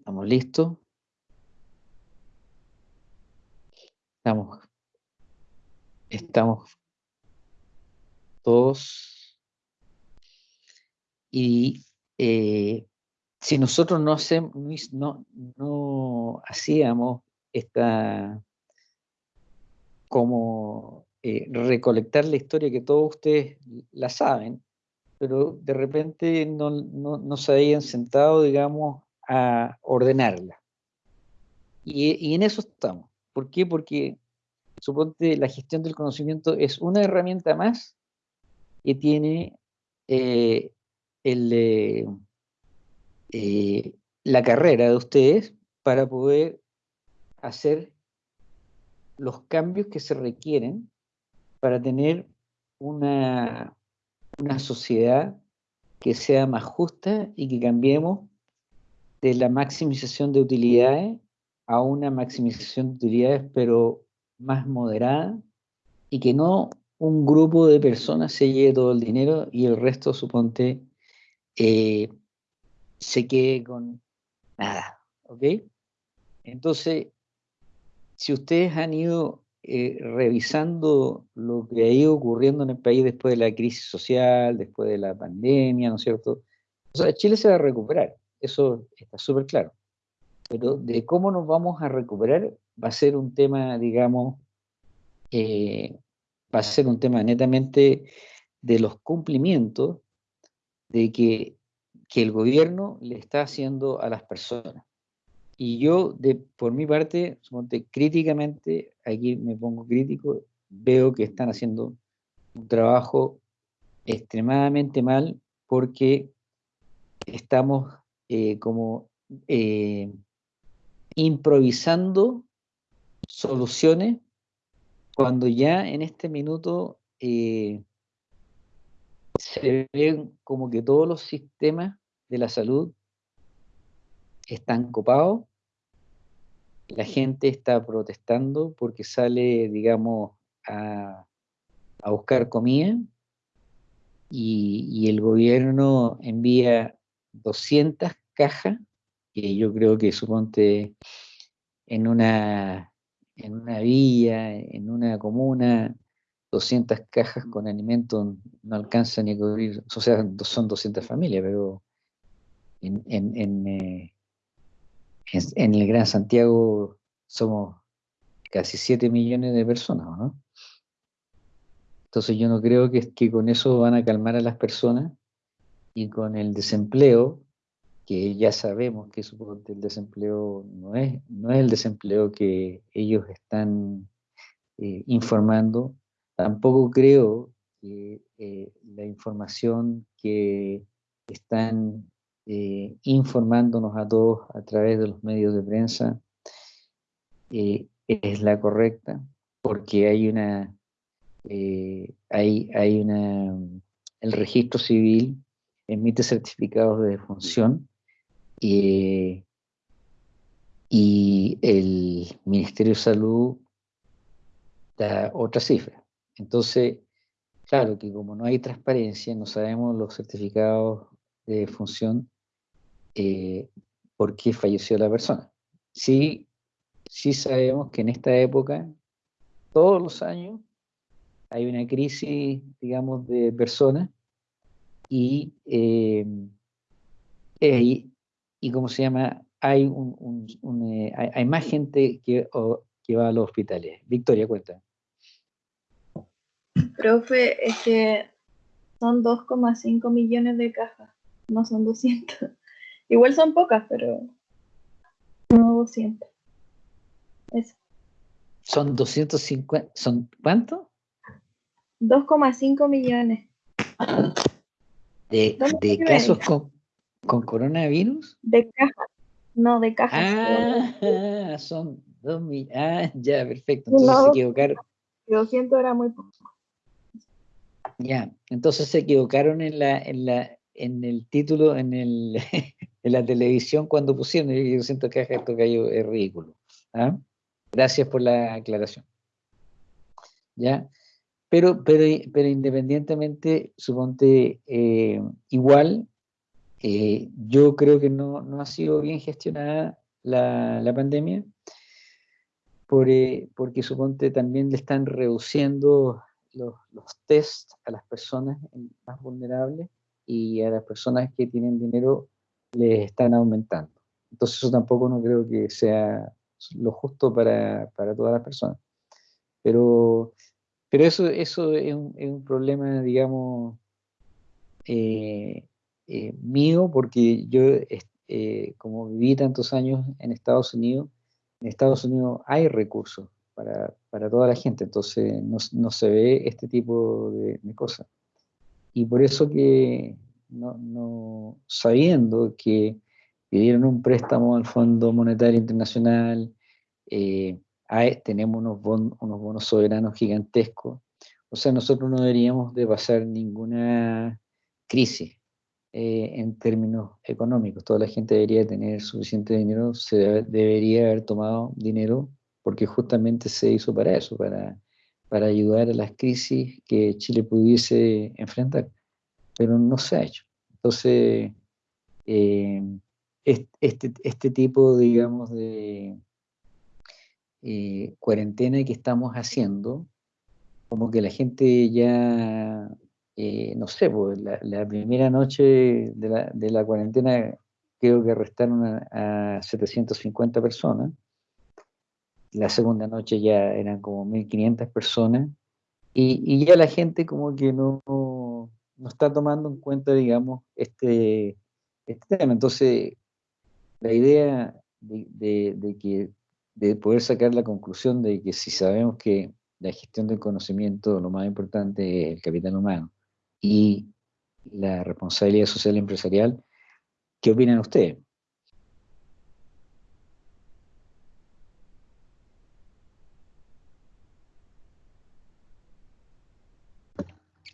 ¿Estamos listos? Estamos, estamos todos. Y eh, si nosotros no, hacemos, no, no hacíamos esta como eh, recolectar la historia que todos ustedes la saben, pero de repente no, no, se habían sentado, digamos, a ordenarla. Y, en eso estamos. ¿Por qué? Porque suponte la gestión del conocimiento es una herramienta más que tiene eh, el, eh, la carrera de ustedes para poder hacer los cambios que se requieren para tener una, una sociedad que sea más justa y que cambiemos de la maximización de utilidades a una maximización de utilidades, pero más moderada, y que no un grupo de personas se lleve todo el dinero y el resto, suponte, eh, se quede con nada, ¿ok? Entonces, si ustedes han ido eh, revisando lo que ha ido ocurriendo en el país después de la crisis social, después de la pandemia, ¿no es cierto? O sea, Chile se va a recuperar, eso está súper claro. Pero de cómo nos vamos a recuperar va a ser un tema, digamos, eh, va a ser un tema netamente de los cumplimientos de que, que el gobierno le está haciendo a las personas. Y yo, de, por mi parte, críticamente, aquí me pongo crítico, veo que están haciendo un trabajo extremadamente mal porque estamos eh, como eh, improvisando soluciones cuando ya en este minuto eh, se ven como que todos los sistemas de la salud están copados la gente está protestando porque sale, digamos, a, buscar comida y, el gobierno envía 200 cajas, que yo creo que suponte en una, en una villa, en una comuna, 200 cajas con alimentos no alcanzan ni a cubrir, o sea, son 200 familias, pero en, en, eh, en, el Gran Santiago somos casi 7 millones de personas, ¿no? Entonces yo no creo que, que con eso van a calmar a las personas y con el desempleo, que ya sabemos que el desempleo no es, no es el desempleo que ellos están eh, informando, tampoco creo que eh, la información que están eh, informándonos a todos a través de los medios de prensa eh, es la correcta, porque hay una, hay, hay una, el registro civil emite certificados de defunción y el Ministerio de Salud da otra cifra. Entonces, claro que como no hay transparencia, no sabemos los certificados de función eh, por qué falleció la persona. Sí, sí sabemos que en esta época, todos los años, hay una crisis, digamos, de personas y, eh, y, ¿cómo se llama? Hay, un, eh, hay, más gente que, que va a los hospitales. Victoria, cuenta. Profe, es que son 2,5 millones de cajas no son 200. Igual son pocas, pero no 200. Eso. Son 250, ¿son cuánto? 2,5 millones. ¿De, de casos con, con, coronavirus? De cajas, no, de cajas. Ah, son 2 millones. Ah, ya, perfecto. Entonces se equivocaron. 200 era muy poco. Ya, entonces se equivocaron en la, en la, en el título, en, el, en la televisión cuando pusieron, yo siento que esto cayó, es ridículo. ¿ah? Gracias por la aclaración. ¿Ya? Pero, pero, pero independientemente, suponte, eh, igual Eh, yo creo que no, no, ha sido bien gestionada la, la pandemia, por, eh, porque suponte también le están reduciendo los, los test a las personas más vulnerables y a las personas que tienen dinero les están aumentando. Entonces eso tampoco no creo que sea lo justo para, para todas las personas. Pero, pero eso, eso es, un, es un problema, digamos, eh, eh, mío, porque yo, eh, como viví tantos años en Estados Unidos, en Estados Unidos hay recursos para, para toda la gente, entonces no, no se ve este tipo de, de, cosas. Y por eso que, no, no, sabiendo que pidieron un préstamo al Fondo Monetario Internacional, eh, tenemos unos, bon, unos bonos soberanos gigantescos, o sea, nosotros no deberíamos de pasar ninguna crisis eh, en términos económicos. Toda la gente debería tener suficiente dinero, se debería haber tomado dinero porque justamente se hizo para eso, para, para ayudar a las crisis que Chile pudiese enfrentar, pero no se ha hecho. Entonces, eh, este, este tipo, digamos, de eh, cuarentena que estamos haciendo, como que la gente ya, eh, no sé, pues la, primera noche de la, de la, cuarentena creo que arrestaron a, a 750 personas, la segunda noche ya eran como 1500 personas, y, ya la gente como que no, no, está tomando en cuenta, digamos, este, este tema. Entonces, la idea de, de, de, que, de poder sacar la conclusión de que si sabemos que la gestión del conocimiento, lo más importante es el capital humano y la responsabilidad social empresarial, ¿qué opinan ustedes?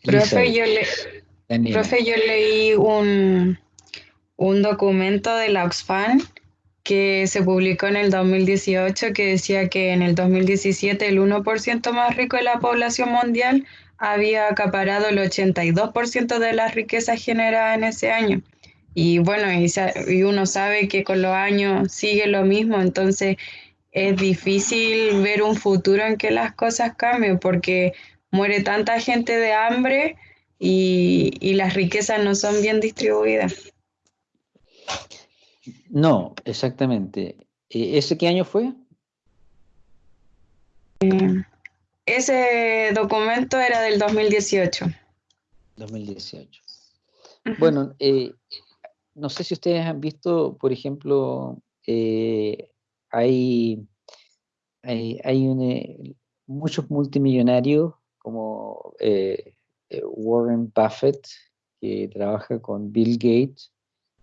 Profe, yo, le, profe, yo leí un, un documento de la Oxfam que se publicó en el 2018 que decía que en el 2017 el 1% más rico de la población mundial había acaparado el 82% de las riquezas generadas en ese año. Y bueno, y, y, uno sabe que con los años sigue lo mismo, entonces es difícil ver un futuro en que las cosas cambien porque muere tanta gente de hambre y, y las riquezas no son bien distribuidas. No, exactamente. Eh, ¿Ese qué año fue? Eh, ese documento era del 2018. 2018. Bueno, eh, no sé si ustedes han visto, por ejemplo, hay, hay, hay muchos multimillonarios como Warren Buffett, que trabaja con Bill Gates,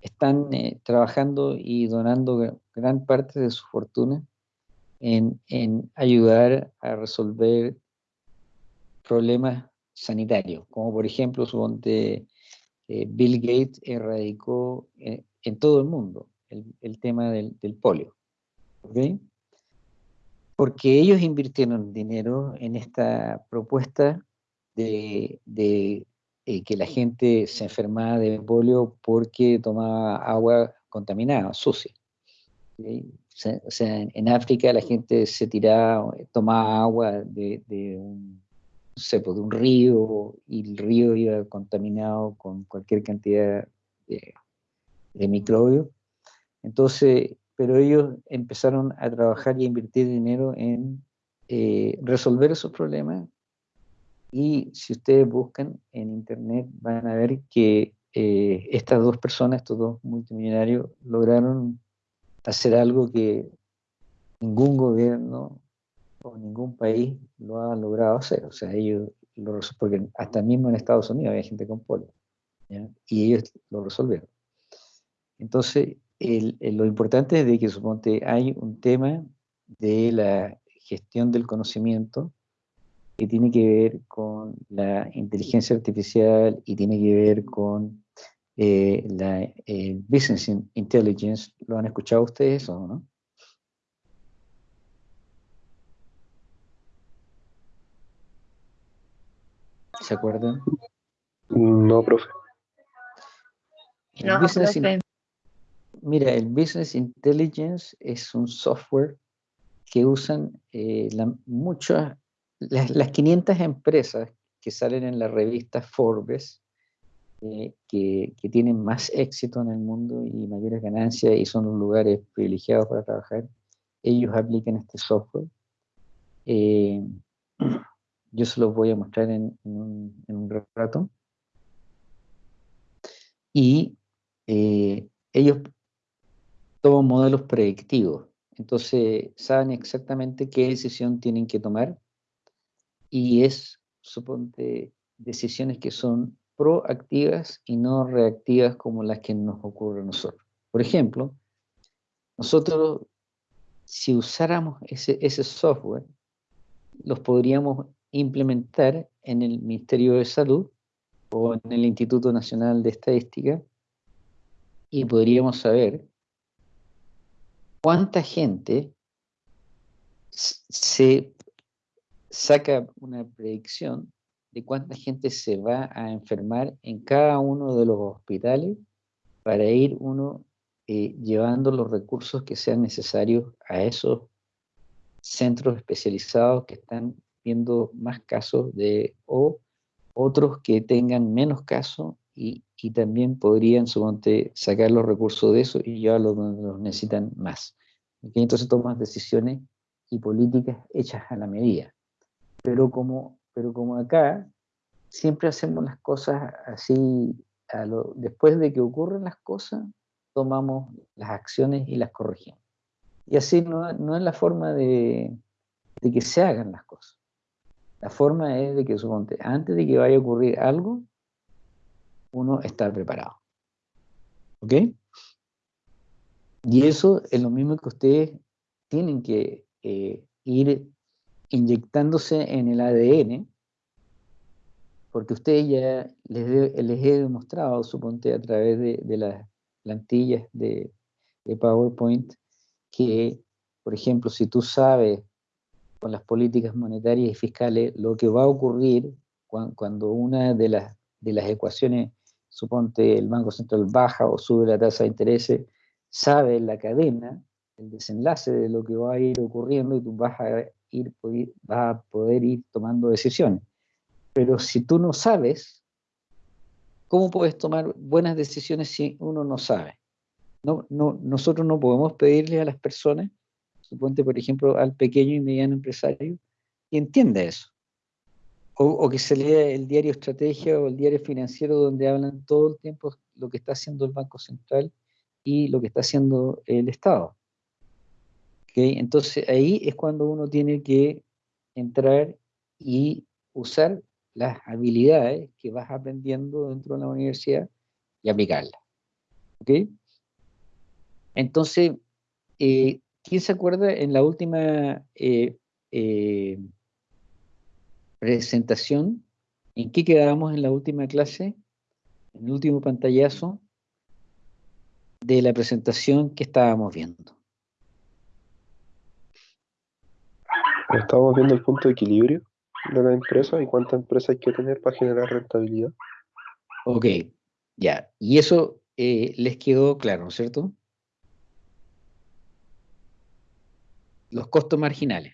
están eh, trabajando y donando gran parte de su fortuna en, ayudar a resolver problemas sanitarios, como por ejemplo, suponte, eh, Bill Gates erradicó eh, en todo el mundo el, tema del, del polio. ¿okay? Porque ellos invirtieron dinero en esta propuesta de, de eh, que la gente se enfermaba de polio porque tomaba agua contaminada, sucia. O sea, en, África la gente se tiraba, tomaba agua de, de un, no pues, de un río y el río iba contaminado con cualquier cantidad de, de microbios. Entonces, pero ellos empezaron a trabajar y a invertir dinero en eh, resolver esos problemas y si ustedes buscan en internet van a ver que eh, estas dos personas, estos dos multimillonarios, lograron hacer algo que ningún gobierno o ningún país lo ha logrado hacer. O sea, ellos lo porque hasta mismo en Estados Unidos había gente con polio, y ellos lo resolvieron. Entonces, lo importante es de que suponte hay un tema de la gestión del conocimiento que tiene que ver con la inteligencia artificial y tiene que ver con eh, la eh, business intelligence. ¿Lo han escuchado ustedes o no? ¿Se acuerdan? No, profe. No, mira, el Business Intelligence es un software que usan eh, muchas, las, las 500 empresas que salen en la revista Forbes, eh, que, que, tienen más éxito en el mundo y mayores ganancias y son los lugares privilegiados para trabajar, ellos aplican este software. Eh, yo se los voy a mostrar en, un, rato. Y eh, ellos toman modelos predictivos. Entonces saben exactamente qué decisión tienen que tomar y es, suponte, decisiones que son proactivas y no reactivas como las que nos ocurre a nosotros. Por ejemplo, nosotros, si usáramos ese, software, los podríamos implementar en el Ministerio de Salud o en el Instituto Nacional de Estadística y podríamos saber cuánta gente se saca una predicción de cuánta gente se va a enfermar en cada uno de los hospitales para ir uno eh, llevando los recursos que sean necesarios a esos centros especializados que están viendo más casos de o otros que tengan menos casos y, y, también podrían suponte, sacar los recursos de eso y llevarlos donde los necesitan más. Entonces toman decisiones y políticas hechas a la medida. Pero como pero como acá siempre hacemos las cosas así, después de que ocurren las cosas, tomamos las acciones y las corregimos. Y así no, es la forma de, que se hagan las cosas. La forma es de que, suponte, antes de que vaya a ocurrir algo, uno está preparado. ¿Ok? Y eso es lo mismo que ustedes tienen que eh, ir inyectándose en el ADN, porque ustedes ya les, he demostrado, suponte, a través de, las plantillas de, PowerPoint, que, por ejemplo, si tú sabes con las políticas monetarias y fiscales lo que va a ocurrir cuando, una de las, de las ecuaciones, suponte el Banco Central baja o sube la tasa de interés, sabe la cadena, el desenlace de lo que va a ir ocurriendo y tú vas a ir, va a poder ir tomando decisiones. Pero si tú no sabes, ¿cómo puedes tomar buenas decisiones si uno no sabe? No, no, nosotros no podemos pedirle a las personas, suponte por ejemplo al pequeño y mediano empresario, que entienda eso. O, o, que se lea el diario Estrategia o el diario financiero donde hablan todo el tiempo lo que está haciendo el Banco Central y lo que está haciendo el Estado. Entonces ahí es cuando uno tiene que entrar y usar las habilidades que vas aprendiendo dentro de la universidad y aplicarlas. ¿Ok? Entonces, eh, ¿quién se acuerda en la última eh, eh, presentación? ¿En qué quedábamos en la última clase? En el último pantallazo de la presentación que estábamos viendo. Estamos viendo el punto de equilibrio de la empresa y cuánta empresa hay que tener para generar rentabilidad. Ok, ya. Y eso eh, les quedó claro, ¿no es cierto? Los costos marginales.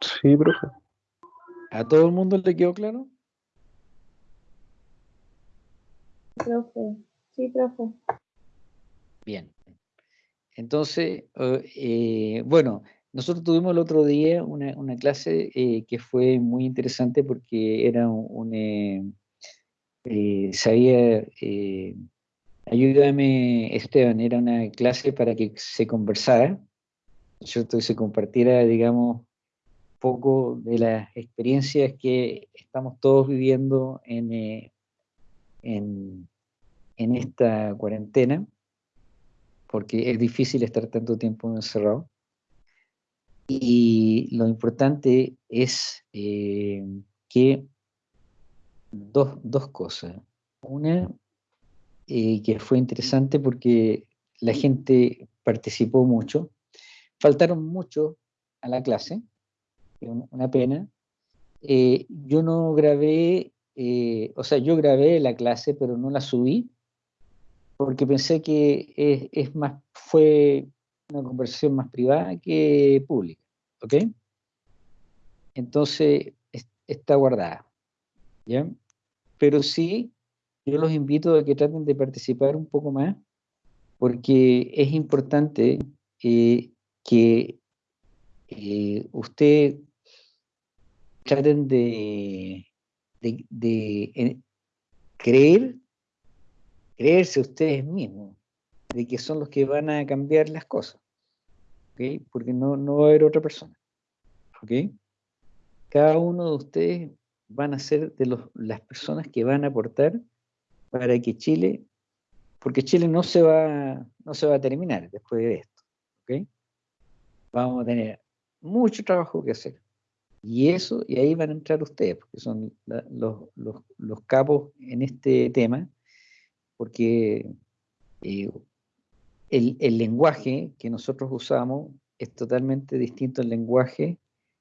Sí, profe. ¿A todo el mundo le quedó claro? Profe, sí, profe. Bien. Entonces, eh, bueno, nosotros tuvimos el otro día una, clase eh, que fue muy interesante porque era un, eh, sabía, ayúdame Esteban, era una clase para que se conversara, ¿cierto? Y se compartiera, digamos, poco de las experiencias que estamos todos viviendo en, en, esta cuarentena, porque es difícil estar tanto tiempo encerrado. Y lo importante es eh, que dos, dos, cosas. Una, eh, que fue interesante porque la gente participó mucho. Faltaron muchos a la clase, una pena. Eh, yo no grabé, o sea, yo grabé la clase, pero no la subí, porque pensé que es, más, fue una conversación más privada que pública, ¿ok? Entonces, está guardada, ¿ya? Pero sí, yo los invito a que traten de participar un poco más, porque es importante eh, que eh, usted traten de, de, creer, creerse ustedes mismos, de que son los que van a cambiar las cosas, porque no, no va a haber otra persona. Cada uno de ustedes van a ser de los, las personas que van a aportar para que Chile, porque Chile no se va, no se va a terminar después de esto. Vamos a tener mucho trabajo que hacer. Y eso, y ahí van a entrar ustedes, porque son los, los, capos en este tema, porque eh, el, el, lenguaje que nosotros usamos es totalmente distinto al lenguaje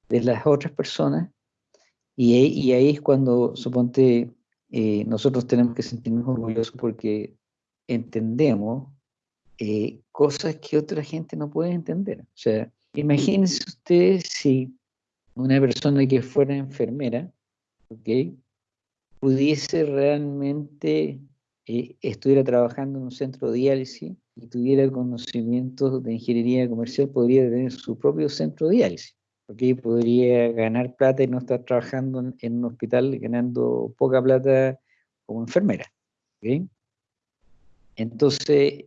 de las otras personas, y, y ahí es cuando, suponte, eh, nosotros tenemos que sentirnos orgullosos porque entendemos eh, cosas que otra gente no puede entender. O sea, Imagínense ustedes si una persona que fuera enfermera, pudiese realmente eh, estuviera trabajando en un centro de diálisis y tuviera conocimientos de ingeniería comercial, podría tener su propio centro de diálisis. porque Podría ganar plata y no estar trabajando en, un hospital ganando poca plata como enfermera. Entonces,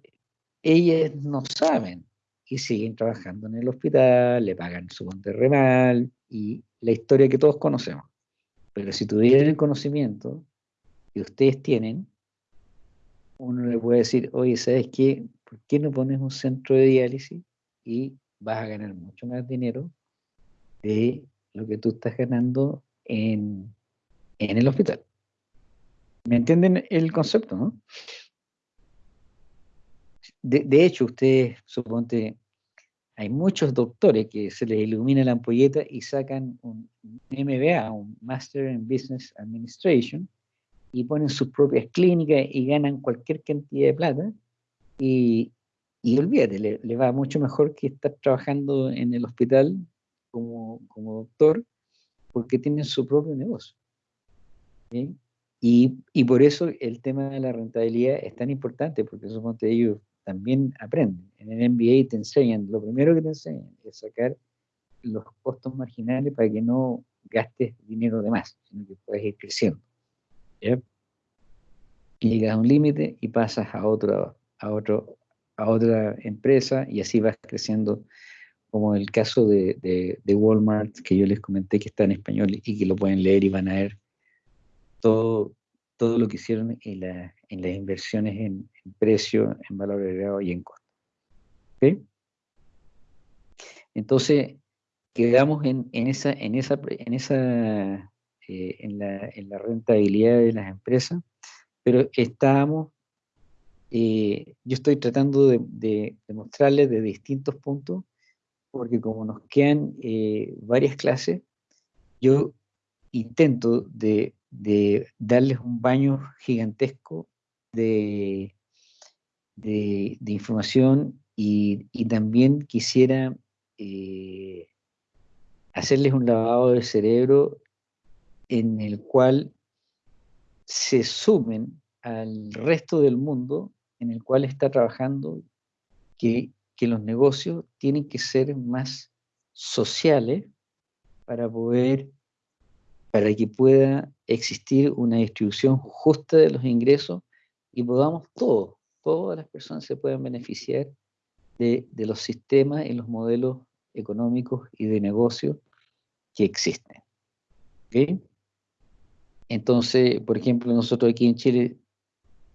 ellas no saben y siguen trabajando en el hospital, le pagan su remal y la historia que todos conocemos. Pero si tuvieran el conocimiento que ustedes tienen, uno le puede decir, oye, ¿sabes qué? ¿Por qué no pones un centro de diálisis y vas a ganar mucho más dinero de lo que tú estás ganando en, en el hospital? ¿Me entienden el concepto, no? de, hecho, ustedes, suponte, hay muchos doctores que se les ilumina la ampolleta y sacan un MBA, un Master in Business Administration, y ponen sus propias clínicas y ganan cualquier cantidad de plata. Y, y olvídate, le, va mucho mejor que estar trabajando en el hospital como, como doctor, porque tienen su propio negocio. Y, y, por eso el tema de la rentabilidad es tan importante, porque suponte ellos también aprenden. En el MBA te enseñan, lo primero que te enseñan es sacar los costos marginales para que no gastes dinero de más, sino que puedes ir creciendo. Llegas a un límite y pasas a, otro, a, otro, a otra empresa y así vas creciendo, como el caso de, de, Walmart, que yo les comenté que está en español y que lo pueden leer y van a ver todo, todo lo que hicieron en, la, en las inversiones en, precio, en valor agregado y en costo. Entonces, quedamos en, esa, en esa, en esa eh, en, la, en, la, rentabilidad de las empresas, pero estábamos, eh, yo estoy tratando de, de, mostrarles de distintos puntos, porque como nos quedan eh, varias clases, yo intento de, de darles un baño gigantesco de, de, información y, también quisiera eh, hacerles un lavado de cerebro en el cual se sumen al resto del mundo en el cual está trabajando que, que los negocios tienen que ser más sociales para poder para que pueda existir una distribución justa de los ingresos y podamos todos, todas las personas se puedan beneficiar de, los sistemas y los modelos económicos y de negocio que existen. Entonces, por ejemplo, nosotros aquí en Chile,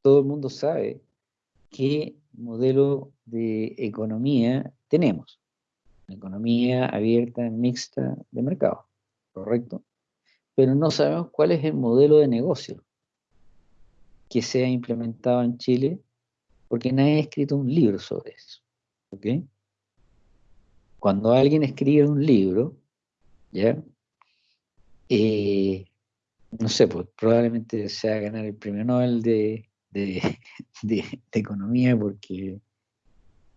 todo el mundo sabe qué modelo de economía tenemos. economía abierta, mixta de mercado, ¿correcto? pero no sabemos cuál es el modelo de negocio que se ha implementado en Chile, porque nadie ha escrito un libro sobre eso. cuando alguien escribe un libro, ¿ya? Eh, no sé, pues probablemente se va a ganar el premio Nobel de, economía porque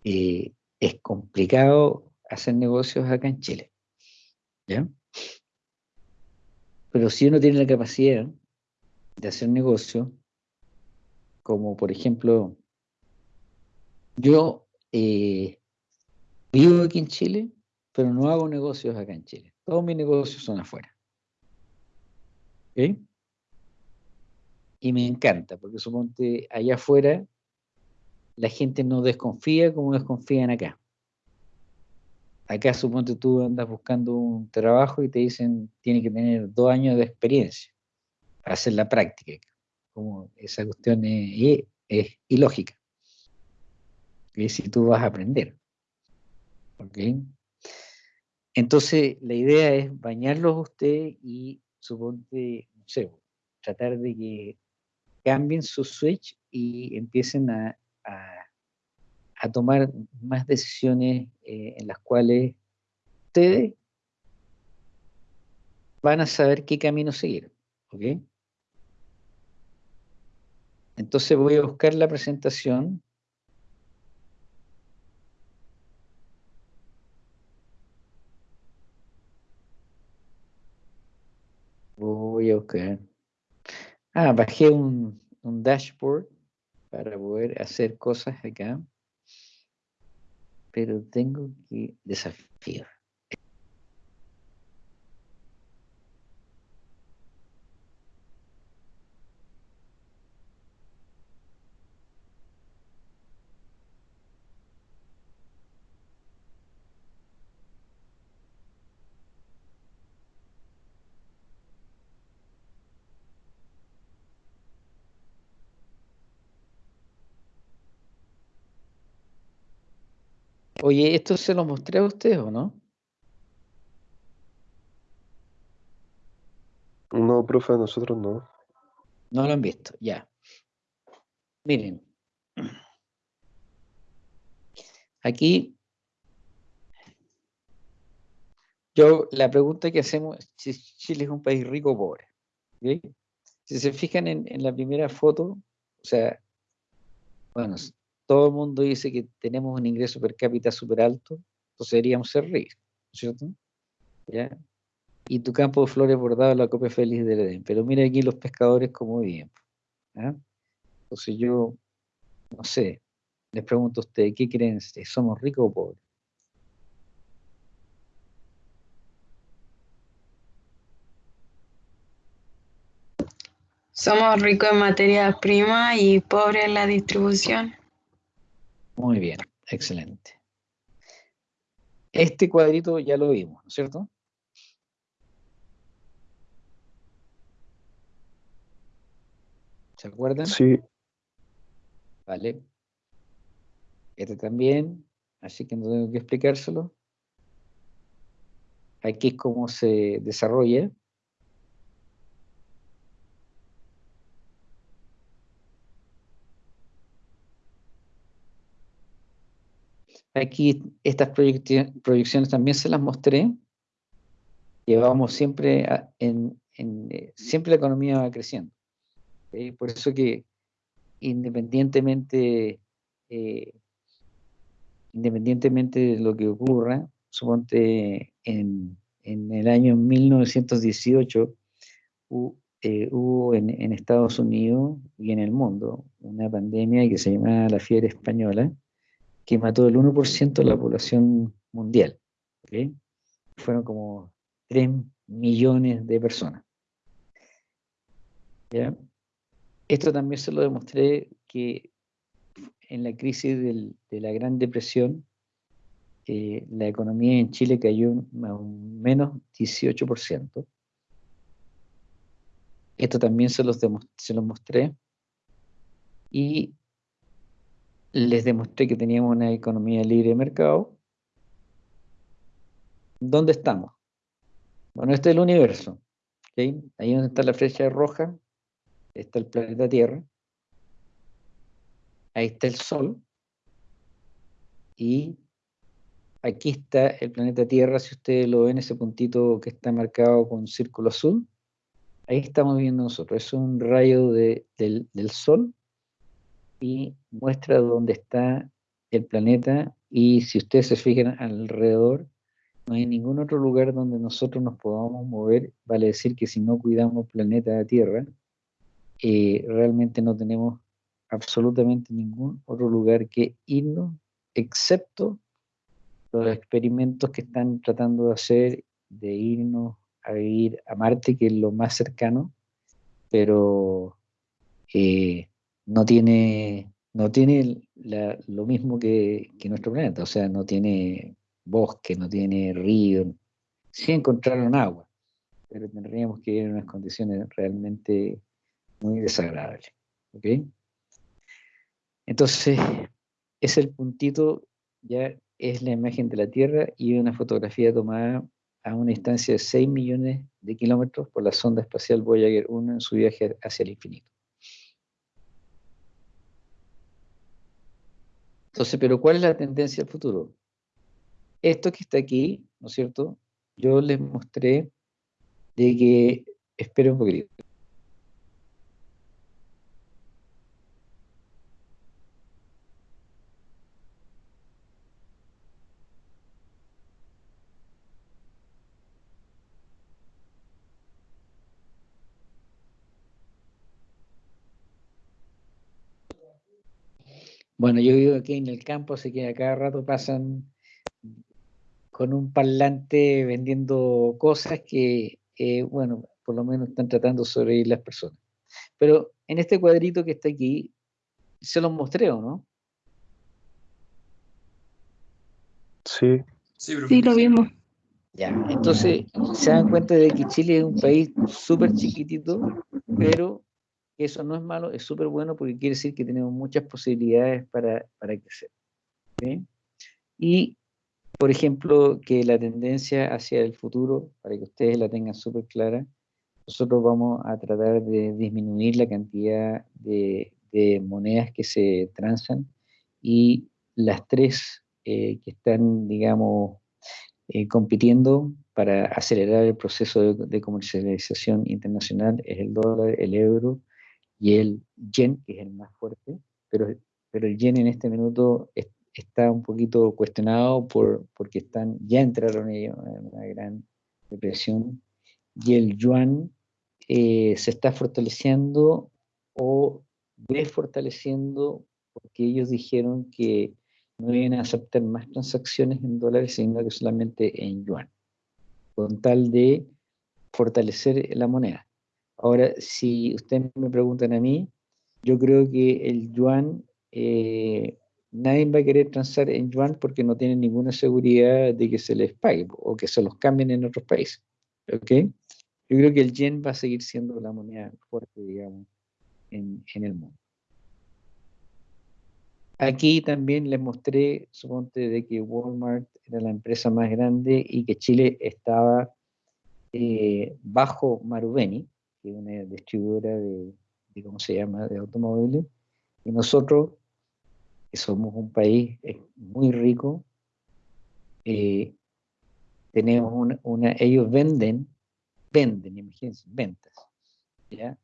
eh, es complicado hacer negocios acá en Chile. ¿Ya? Pero si uno tiene la capacidad de hacer negocios, como por ejemplo, yo eh, vivo aquí en Chile, pero no hago negocios acá en Chile. Todos mis negocios son afuera. Y me encanta, porque suponte allá afuera la gente no desconfía como desconfían acá. Acá suponte tú andas buscando un trabajo y te dicen tiene que tener dos años de experiencia para hacer la práctica. Como esa cuestión es, ilógica. Y si tú vas a aprender. Entonces, la idea es bañarlos a usted y suponte, no sé, tratar de que cambien su switch y empiecen a, a, tomar más decisiones eh, en las cuales ustedes van a saber qué camino seguir. ¿Ok? Entonces voy a buscar la presentación. Ah, bajé un, un dashboard para poder hacer cosas acá. Pero tengo que desafiar. Oye, ¿esto se lo mostré a usted o no? No, profe, nosotros no. No lo han visto, ya. Miren. Aquí, yo, la pregunta que hacemos, si Chile es un país rico o pobre. Si se fijan en, en la primera foto, o sea, bueno, todo el mundo dice que tenemos un ingreso per cápita súper alto, entonces deberíamos ser ricos, ¿cierto? Y tu campo de flores bordado la copia feliz del Edén. Pero mira aquí los pescadores como viven. Entonces yo, no sé, les pregunto a ustedes, ¿qué creen? ¿Somos ricos o pobres? Somos ricos en materias primas y pobres en la distribución. Muy bien, excelente. Este cuadrito ya lo vimos, ¿no es cierto? ¿Se acuerdan? Sí. Vale. Este también, así que no tengo que explicárselo. Aquí es cómo se desarrolla. Aquí estas proyecciones también se las mostré. Llevamos siempre en, eh, siempre la economía va creciendo. Por eso que independientemente eh, independientemente de lo que ocurra, suponte en, el año 1918 eh, hubo en, en, Estados Unidos y en el mundo una pandemia que se llamaba la fiebre española, que mató el 1% de la población mundial. Fueron como 3 millones de personas. Esto también se lo demostré que en la crisis de la Gran Depresión, eh, la economía en Chile cayó un menos 18%. Esto también se los, se los mostré. Y les demostré que teníamos una economía libre de mercado. ¿Dónde estamos? Bueno, este es el universo. Ahí donde está la flecha roja, está el planeta Tierra. Ahí está el Sol. Y aquí está el planeta Tierra, si ustedes lo ven, ese puntito que está marcado con círculo azul, ahí estamos viendo nosotros, es un rayo del, del Sol y muestra dónde está el planeta y si ustedes se fijan alrededor, no hay ningún otro lugar donde nosotros nos podamos mover, vale decir que si no cuidamos planeta Tierra, eh, realmente no tenemos absolutamente ningún otro lugar que irnos, excepto los experimentos que están tratando de hacer de irnos a ir a Marte, que es lo más cercano, pero eh, no tiene, no tiene lo mismo que, nuestro planeta, o sea, no tiene bosque, no tiene río, sí encontraron agua, pero tendríamos que ir en unas condiciones realmente muy desagradables. ¿ok? Entonces, es el puntito, ya es la imagen de la Tierra y una fotografía tomada a una distancia de 6 millones de kilómetros por la sonda espacial Voyager 1 en su viaje hacia el infinito. Entonces, pero ¿cuál es la tendencia al futuro? Esto que está aquí, ¿no es cierto? Yo les mostré de que, espero un poquito. Bueno, yo vivo aquí en el campo, así que a cada rato pasan con un parlante vendiendo cosas que, eh, bueno, por lo menos están tratando de sobrevivir las personas. Pero en este cuadrito que está aquí, se los mostré, ¿o no? Sí. Sí, lo vimos. Ya, entonces se dan cuenta de que Chile es un país súper chiquitito, pero eso no es malo, es súper bueno porque quiere decir que tenemos muchas posibilidades para, para crecer. Y, por ejemplo, que la tendencia hacia el futuro, para que ustedes la tengan súper clara, nosotros vamos a tratar de disminuir la cantidad de, monedas que se transan y las tres eh, que están, digamos, eh, compitiendo para acelerar el proceso de, de, comercialización internacional es el dólar, el euro y el yen, que es el más fuerte, pero, pero el yen en este minuto está un poquito cuestionado por, porque están, ya entraron ellos en una gran depresión, y el yuan eh, se está fortaleciendo o desfortaleciendo porque ellos dijeron que no iban a aceptar más transacciones en dólares, sino que solamente en yuan, con tal de fortalecer la moneda. Ahora, si ustedes me preguntan a mí, yo creo que el yuan, eh, nadie va a querer transar en yuan porque no tienen ninguna seguridad de que se les pague o que se los cambien en otros países. ¿Ok? Yo creo que el yen va a seguir siendo la moneda fuerte, digamos, en, en el mundo. Aquí también les mostré, suponte, de que Walmart era la empresa más grande y que Chile estaba eh, bajo Marubeni, que una distribuidora de, ¿cómo se llama?, de automóviles. Y nosotros, que somos un país eh, muy rico, eh, tenemos una, ellos venden, venden, imagínense, ventas, ¿ya?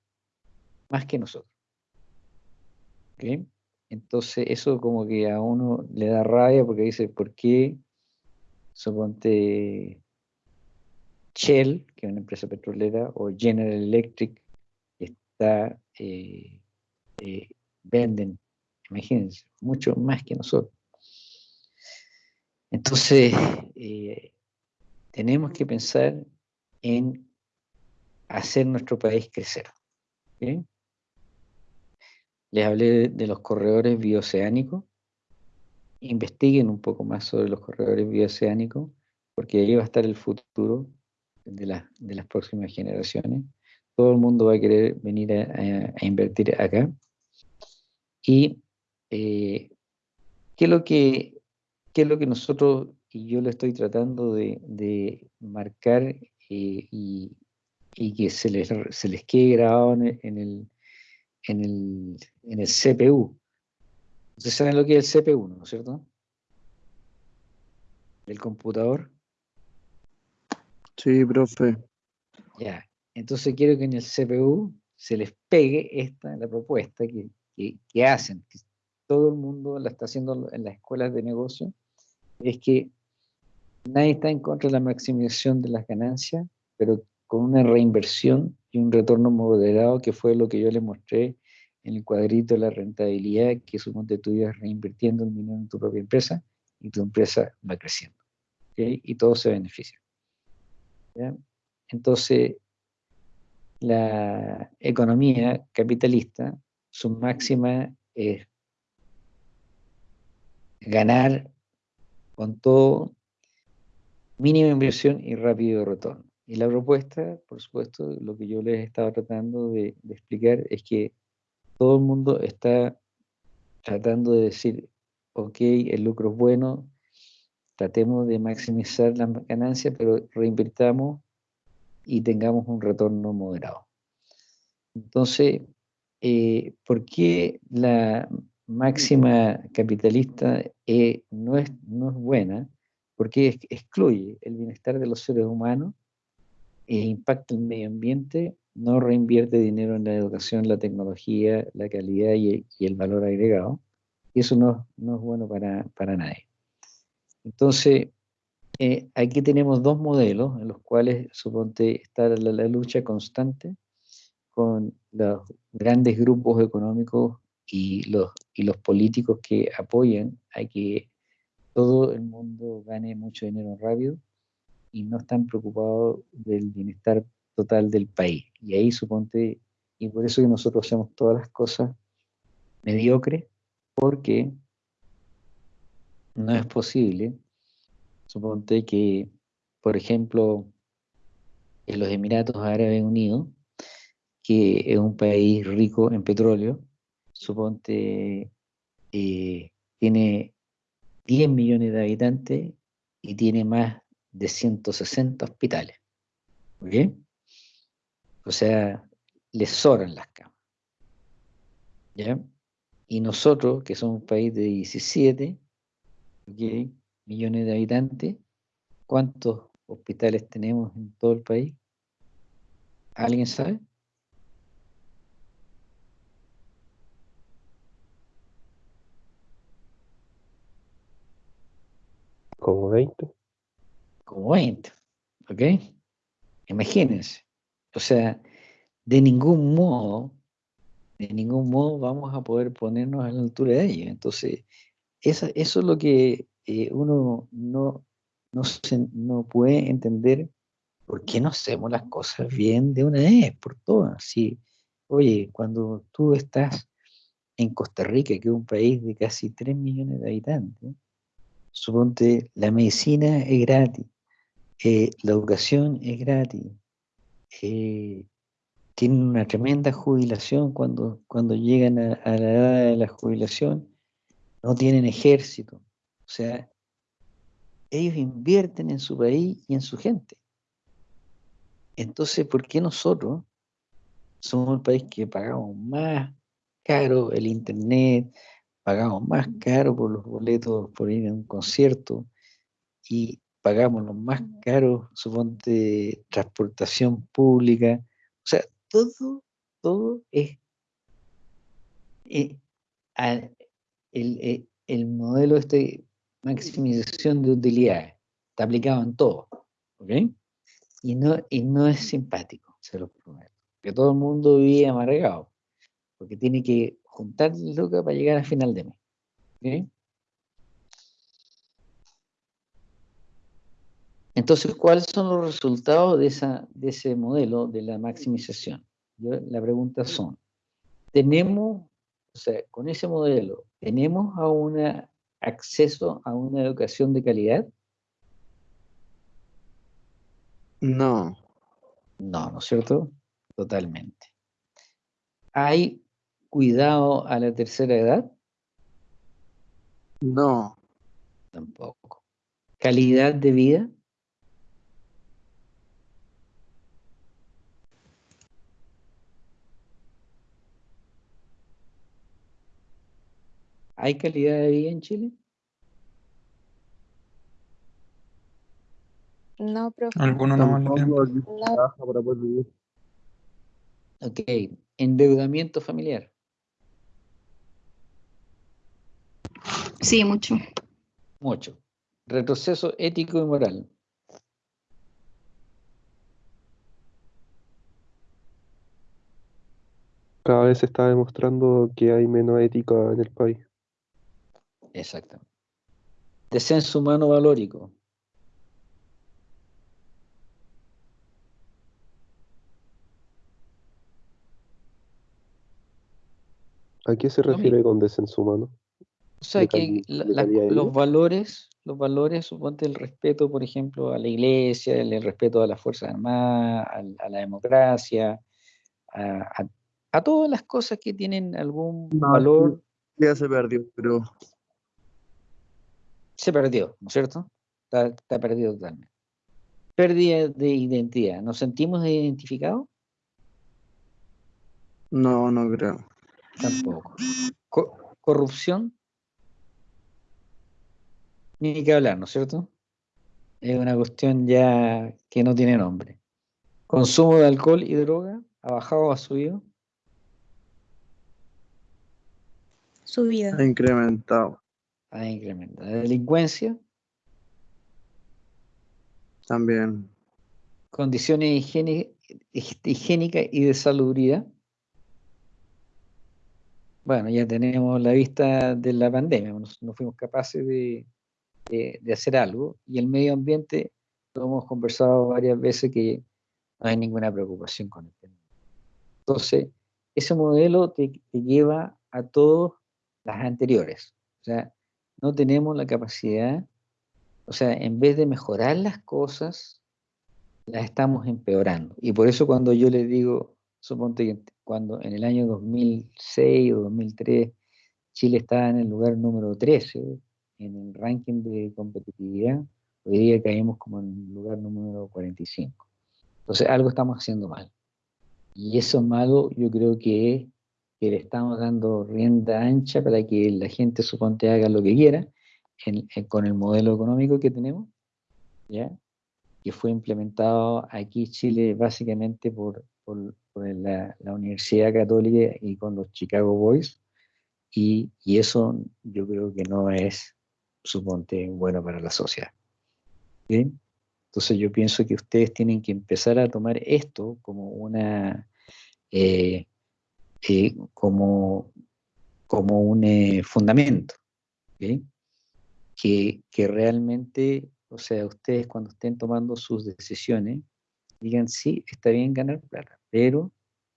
Más que nosotros. Entonces eso como que a uno le da rabia porque dice, ¿por qué? Suponte Shell, que es una empresa petrolera, o General Electric, está, eh, eh, venden, imagínense, mucho más que nosotros. Entonces, eh, tenemos que pensar en hacer nuestro país crecer. Les hablé de los corredores bioceánicos. Investiguen un poco más sobre los corredores bioceánicos, porque ahí va a estar el futuro de, las próximas generaciones. Todo el mundo va a querer venir a, invertir acá. Y eh, ¿qué, es lo que, qué es lo que nosotros, y yo lo estoy tratando de, marcar eh, y, que se les, se les quede grabado en el, en el, en el CPU. Ustedes saben lo que es el CPU, ¿no es cierto? del computador? Sí, profe. Ya, entonces quiero que en el CPU se les pegue esta, la propuesta que, que, hacen, que todo el mundo la está haciendo en las escuelas de negocio, es que nadie está en contra de la maximización de las ganancias, pero con una reinversión y un retorno moderado, que fue lo que yo les mostré en el cuadrito de la rentabilidad, que suponte tú ibas reinvirtiendo un dinero en tu propia empresa y tu empresa va creciendo. Y todo se Entonces, la economía capitalista, su máxima es ganar con todo, mínima inversión y rápido retorno. Y la propuesta, por supuesto, lo que yo les estaba tratando de, explicar es que todo el mundo está tratando de decir, ok, el lucro es bueno, tratemos de maximizar la ganancia, pero reinvirtamos y tengamos un retorno moderado. Entonces, eh, ¿por qué la máxima capitalista eh, no, es, no es buena? Porque excluye el bienestar de los seres humanos, e impacta el medio ambiente, no reinvierte dinero en la educación, la tecnología, la calidad y, el valor agregado. Y eso no, no es bueno para, para nadie. Entonces, eh, aquí tenemos dos modelos en los cuales, suponte, está la, lucha constante con los grandes grupos económicos y los, y los políticos que apoyan a que todo el mundo gane mucho dinero rápido y no están preocupados del bienestar total del país. Y ahí suponte, y por eso que nosotros hacemos todas las cosas mediocres, porque no es posible Suponte que, por ejemplo, en los Emiratos Árabes Unidos, que es un país rico en petróleo, suponte eh, tiene 10 millones de habitantes y tiene más de 160 hospitales. ¿Bien? O sea, les sobran las camas. ¿Ya? Y nosotros, que somos un país de 17, ¿okay? millones de habitantes, ¿cuántos hospitales tenemos en todo el país? ¿Alguien sabe? Como 20. Como 20, ¿ok? Imagínense. O sea, de ningún modo, de ningún modo vamos a poder ponernos a la altura de ellos. Entonces, eso, eso es lo que eh, uno no, no, no puede entender por qué no hacemos las cosas bien de una vez, por todas. Sí, oye, cuando tú estás en Costa Rica, que es un país de casi 3 millones de habitantes, suponte la medicina es gratis, eh, la educación es gratis, eh, tienen una tremenda jubilación cuando, cuando llegan a, a, la edad de la jubilación, no tienen ejército, o sea, ellos invierten en su país y en su gente. Entonces, ¿por qué nosotros somos el país que pagamos más caro el internet, pagamos más caro por los boletos por ir a un concierto y pagamos los más caros, suponte, transportación pública? O sea, todo, todo es eh, el, eh, el modelo este maximización de utilidades. Está aplicado en todo. ¿Ok? Y no, y no es simpático, se lo prometo. Que todo el mundo vive amargado. Porque tiene que juntar lucas para llegar al final de mes. ¿Ok? Entonces, ¿cuáles son los resultados de, esa, de ese modelo de la maximización? la pregunta son, ¿tenemos, o sea, con ese modelo, ¿tenemos a una acceso a una educación de calidad? No. No, ¿no es cierto? Totalmente. ¿Hay cuidado a la tercera edad? No. Tampoco. ¿Calidad de vida? ¿Hay calidad de vida en Chile? No, profe. Alguno no vale no. Ok, endeudamiento familiar. Sí, mucho. Mucho. Retroceso ético y moral. Cada vez se está demostrando que hay menos ética en el país. Exacto. Descenso humano valórico. ¿A qué se refiere con descenso humano? O sea, que los valores, los valores, suponte el respeto, por ejemplo, a la iglesia, el, respeto a las Fuerzas Armadas, a, la democracia, a, todas las cosas que tienen algún valor. Ya se perdió, pero. Se perdió, ¿no es cierto? Está, está perdido totalmente. Pérdida de identidad. ¿Nos sentimos identificados? No, no creo. Tampoco. corrupción. Ni que hablar, ¿no es cierto? Es una cuestión ya que no tiene nombre. Consumo de alcohol y droga ha bajado o ha subido. Subida. Ha incrementado. Ha incrementado. delincuencia. También. Condiciones higiénicas y de salubridad. Bueno, ya tenemos la vista de la pandemia, no fuimos capaces de, hacer algo y el medio ambiente, lo hemos conversado varias veces que no hay ninguna preocupación con el tema. Entonces, ese modelo te, lleva a todas las anteriores. O sea, no tenemos la capacidad, o sea, en vez de mejorar las cosas, las estamos empeorando. Y por eso cuando yo les digo, suponte que cuando en el año 2006 o 2003 Chile estaba en el lugar número 13 en el ranking de competitividad, hoy día caímos como en el lugar número 45. Entonces algo estamos haciendo mal. Y eso malo yo creo que es que le estamos dando rienda ancha para que la gente suponte haga lo que quiera con el modelo económico que tenemos, ¿ya? que fue implementado aquí en Chile básicamente por, por, la, Universidad Católica y con los Chicago Boys, y, eso yo creo que no es, suponte, bueno para la sociedad. Entonces yo pienso que ustedes tienen que empezar a tomar esto como una... Eh, como, como un eh, fundamento, que, que realmente, o sea, ustedes cuando estén tomando sus decisiones, digan, sí, está bien ganar plata, pero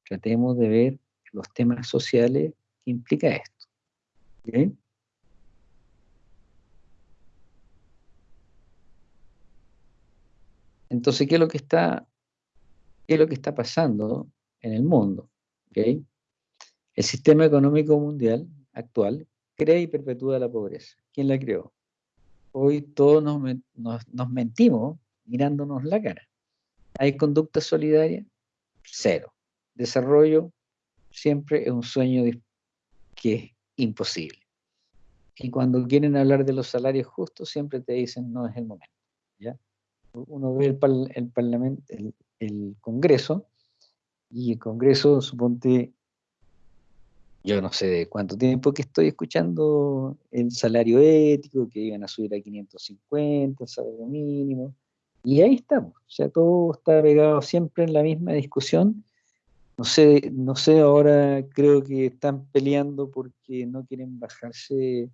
tratemos de ver los temas sociales que implica esto. Entonces, ¿qué es lo que está, qué es lo que está pasando en el mundo? El sistema económico mundial actual crea y perpetúa la pobreza. ¿Quién la creó? Hoy todos nos mentimos mirándonos la cara. ¿Hay conducta solidaria? Cero. Desarrollo siempre es un sueño que es imposible. Y cuando quieren hablar de los salarios justos, siempre te dicen no es el momento. ¿ya? Uno ve el, Parlamento, el, Congreso, y el Congreso, suponte, yo no sé de cuánto tiempo que estoy escuchando el salario ético, que iban a subir a 550, el salario mínimo, y ahí estamos, o sea, todo está pegado siempre en la misma discusión. No sé, no sé, ahora creo que están peleando porque no quieren bajarse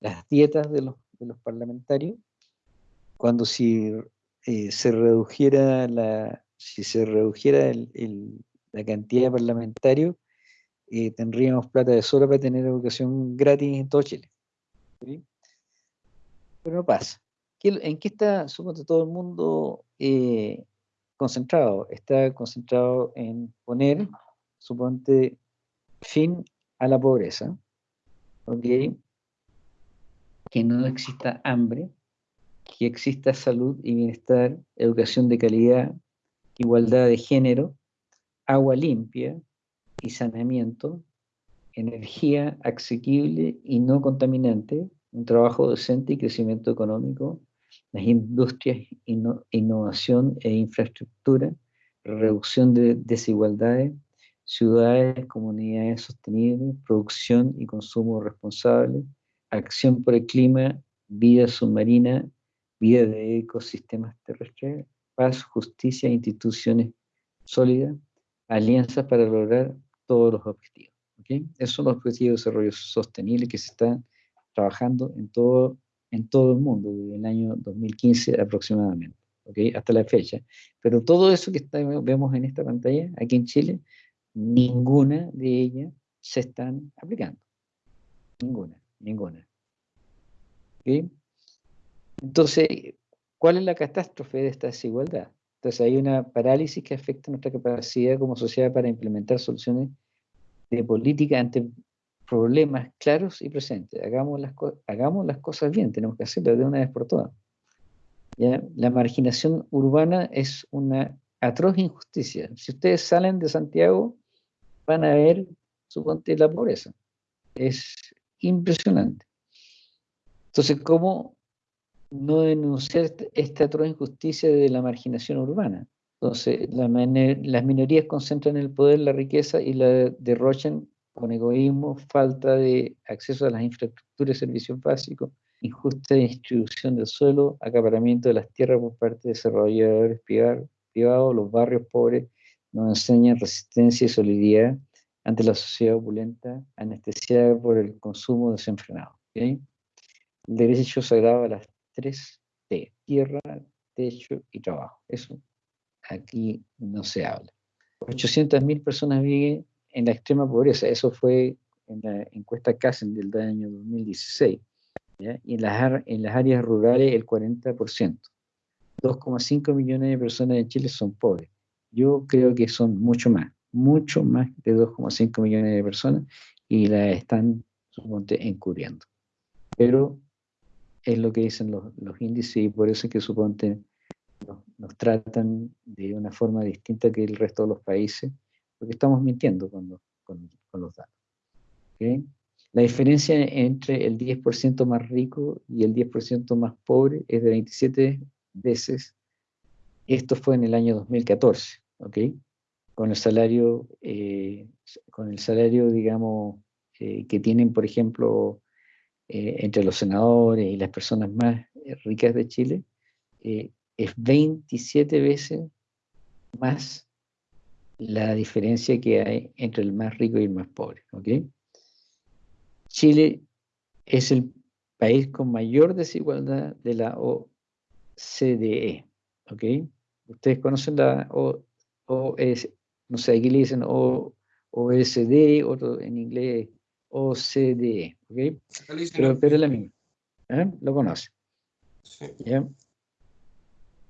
las dietas de los, de los parlamentarios, cuando si eh, se redujera la, si se redujera la cantidad de parlamentarios, eh, tendríamos plata de sobra para tener educación gratis en todo Chile. Pero no pasa. ¿En qué está, supongo, todo el mundo eh, concentrado? Está concentrado en poner, suponte, fin a la pobreza, Que no exista hambre, que exista salud y bienestar, educación de calidad, igualdad de género, agua limpia y saneamiento, energía asequible y no contaminante, un trabajo decente y crecimiento económico las industrias, innovación e infraestructura, reducción de desigualdades, ciudades, comunidades sostenibles, producción y consumo responsable, acción por el clima, vida submarina, vida de ecosistemas terrestres, paz, justicia, instituciones sólidas, alianzas para lograr todos los objetivos. Esos son los objetivos de desarrollo sostenible que se están trabajando en todo, el mundo desde el año 2015 aproximadamente, hasta la fecha. Pero todo eso que vemos en esta pantalla, aquí en Chile, ninguna de ellas se están aplicando. Ninguna, ninguna. Entonces, ¿cuál es la catástrofe de esta desigualdad? Entonces hay una parálisis que afecta nuestra capacidad como sociedad para implementar soluciones de política ante problemas claros y presentes. Hagamos las, hagamos las cosas bien, tenemos que hacerlas de una vez por todas. La marginación urbana es una atroz injusticia. Si ustedes salen de Santiago, van a ver, suponte, la pobreza. Es impresionante. Entonces, ¿cómo no denunciar esta atroz injusticia de la marginación urbana? Entonces, las minorías concentran el poder, la riqueza y la derrochan con egoísmo, falta de acceso a las infraestructuras y servicios básicos, injusta distribución del suelo, acaparamiento de las tierras por parte de desarrolladores privados, los barrios pobres nos enseñan resistencia y solidaridad ante la sociedad opulenta, anestesiada por el consumo desenfrenado. El derecho sagrado a las tres T, tierra, techo y trabajo. Eso aquí no se habla. 800.000 personas viven en la extrema pobreza, eso fue en la encuesta CASEN del año 2016, y en las, en las áreas rurales el 40%. 2,5 millones de personas en Chile son pobres. Yo creo que son mucho más, mucho más de 2,5 millones de personas y la están, encubriendo. Pero es lo que dicen los, los índices y por eso es que suponte nos, tratan de una forma distinta que el resto de los países, porque estamos mintiendo con los, con, los datos. La diferencia entre el 10% más rico y el 10% más pobre es de 27 veces. Esto fue en el año 2014, ¿ok? Con el salario, eh, con el salario, digamos, eh, que tienen, por ejemplo, eh, entre los senadores y las personas más ricas de Chile, es 27 veces más la diferencia que hay entre el más rico y el más pobre. Chile es el país con mayor desigualdad de la OCDE. Ustedes conocen la OS, no sé, aquí le dicen OECD, otro en inglés OCDE. Pero, pero es la misma. ¿eh? Lo conoce. Sí.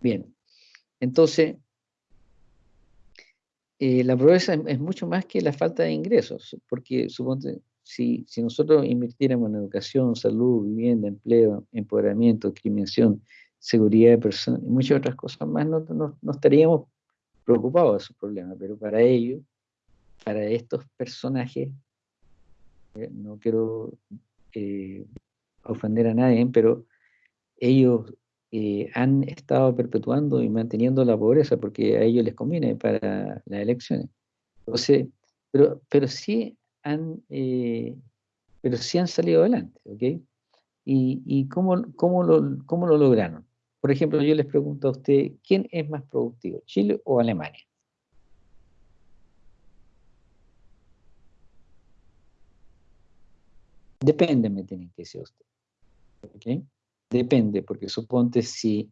Bien, entonces, eh, la pobreza es, mucho más que la falta de ingresos, porque suponte, si, si nosotros invirtiéramos en educación, salud, vivienda, empleo, empoderamiento, discriminación, seguridad de personas y muchas otras cosas más, no, no, estaríamos preocupados de esos problemas, pero para ellos, para estos personajes, no quiero eh, ofender a nadie, pero ellos eh, han estado perpetuando y manteniendo la pobreza porque a ellos les conviene para las elecciones. Entonces, pero, pero sí han, eh, pero sí han salido adelante, ¿ok? ¿Y, y cómo, cómo, lo, cómo lo lograron? Por ejemplo, yo les pregunto a usted, ¿quién es más productivo, Chile o Alemania? Depende, me tienen que decir usted. ¿ok? Depende, porque suponte si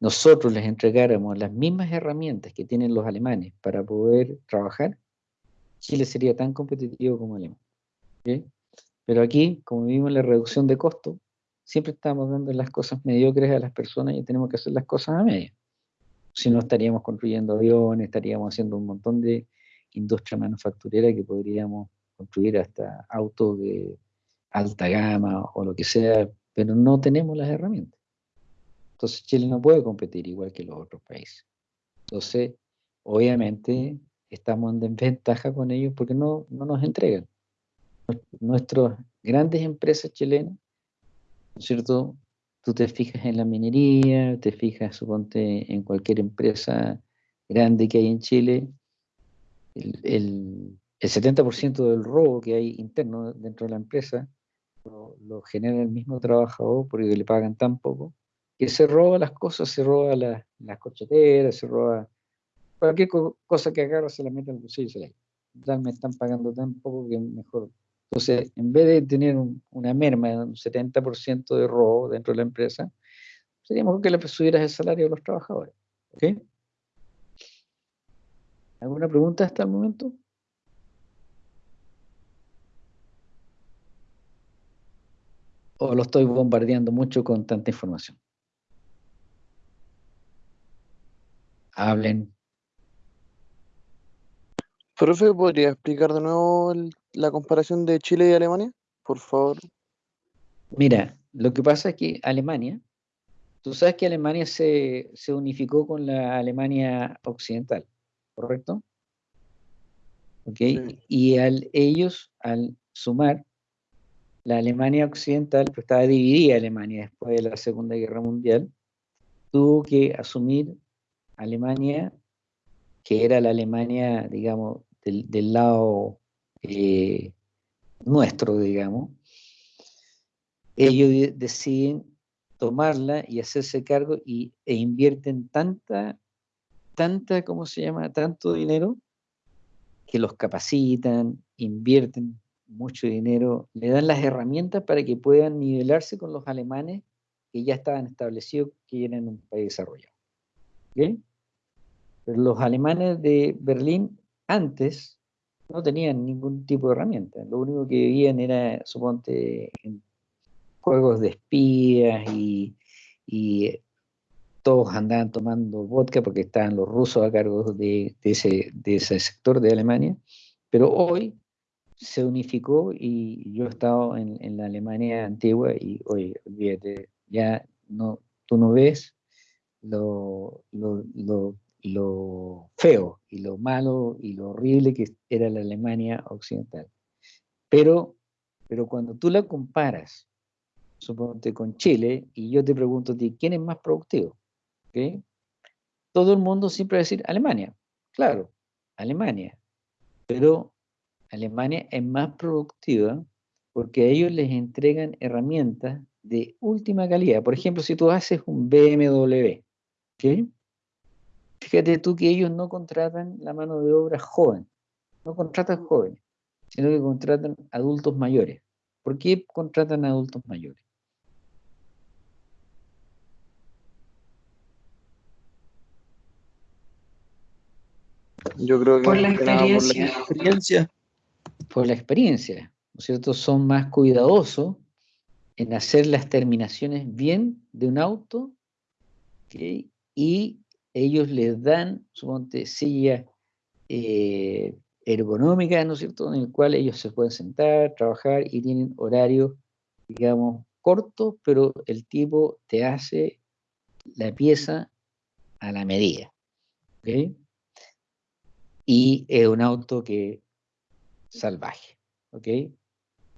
nosotros les entregáramos las mismas herramientas que tienen los alemanes para poder trabajar, Chile sería tan competitivo como Alemania. Pero aquí, como vimos la reducción de costos, siempre estamos dando las cosas mediocres a las personas y tenemos que hacer las cosas a media. Si no, estaríamos construyendo aviones, estaríamos haciendo un montón de industria manufacturera que podríamos construir hasta autos de alta gama o lo que sea pero no tenemos las herramientas. Entonces Chile no puede competir igual que los otros países. Entonces, obviamente, estamos en desventaja con ellos porque no, no nos entregan. Nuestras grandes empresas chilenas, ¿no es cierto?, tú te fijas en la minería, te fijas, suponte, en cualquier empresa grande que hay en Chile, el, el, 70% del robo que hay interno dentro de la empresa lo, genera el mismo trabajador porque le pagan tan poco, que se roba las cosas, se roba las, las cocheteras, se roba cualquier cosa que agarra, se la mete al bolsillo se la me están pagando tan poco que mejor entonces, en vez de tener una merma de un 70% de robo dentro de la empresa, sería mejor que le subieras el salario a los trabajadores. ¿Alguna pregunta hasta el momento? ¿O lo estoy bombardeando mucho con tanta información? Hablen. Profe, ¿podría explicar de nuevo la comparación de Chile y Alemania? Por favor. Mira, lo que pasa es que Alemania, tú sabes que Alemania se, unificó con la Alemania occidental, ¿correcto? ¿Ok? Y al, ellos, al sumar la Alemania occidental, que estaba dividida Alemania después de la Segunda Guerra Mundial, tuvo que asumir Alemania, que era la Alemania, digamos, del, lado eh, nuestro, digamos, ellos deciden tomarla y hacerse cargo y, e invierten tanta, tanta, ¿cómo se llama? Tanto dinero que los capacitan, invierten mucho dinero, le dan las herramientas para que puedan nivelarse con los alemanes que ya estaban establecidos que eran un país desarrollado. Pero los alemanes de Berlín antes no tenían ningún tipo de herramienta. Lo único que vivían era, suponte, en juegos de espías y, todos andaban tomando vodka porque estaban los rusos a cargo de, ese, sector de Alemania. Pero hoy se unificó y yo he estado en, la Alemania antigua y hoy, olvídate, ya no, tú no ves lo, lo, lo lo feo y lo malo y lo horrible que era la Alemania occidental. Pero, pero cuando tú la comparas, suponte con Chile, y yo te pregunto a ti, ¿quién es más productivo? Todo el mundo siempre va a decir Alemania. Claro, Alemania. Pero Alemania es más productiva porque a ellos les entregan herramientas de última calidad. Por ejemplo, si tú haces un BMW, ¿okay? Fíjate tú que ellos no contratan la mano de obra joven, no contratan jóvenes, sino que contratan adultos mayores. ¿Por qué contratan adultos mayores? Yo creo que por la experiencia. Por la experiencia. Por la experiencia, ¿no es cierto? Son más cuidadosos en hacer las terminaciones bien de un auto y ellos les dan, suponte, silla eh, ergonómica, ¿no es cierto?, en el cual ellos se pueden sentar, trabajar y tienen horarios, digamos, cortos, pero el tipo te hace la pieza a la medida. ¿ok? Y es un auto que salvaje, ¿ok?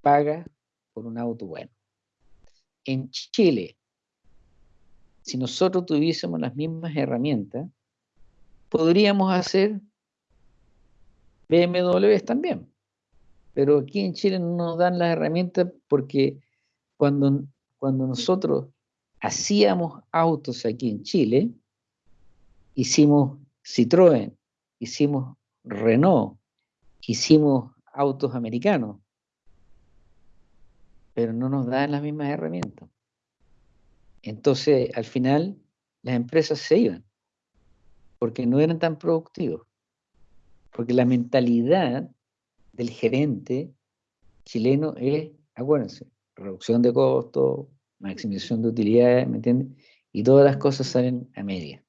Paga por un auto bueno. En Chile, si nosotros tuviésemos las mismas herramientas, podríamos hacer BMWs también. Pero aquí en Chile no nos dan las herramientas porque cuando, cuando nosotros hacíamos autos aquí en Chile, hicimos Citroën, hicimos Renault, hicimos autos americanos, pero no nos dan las mismas herramientas. Entonces, al final, las empresas se iban, porque no eran tan productivos, porque la mentalidad del gerente chileno es, acuérdense, reducción de costos, maximización de utilidades, ¿me entiendes? Y todas las cosas salen a media.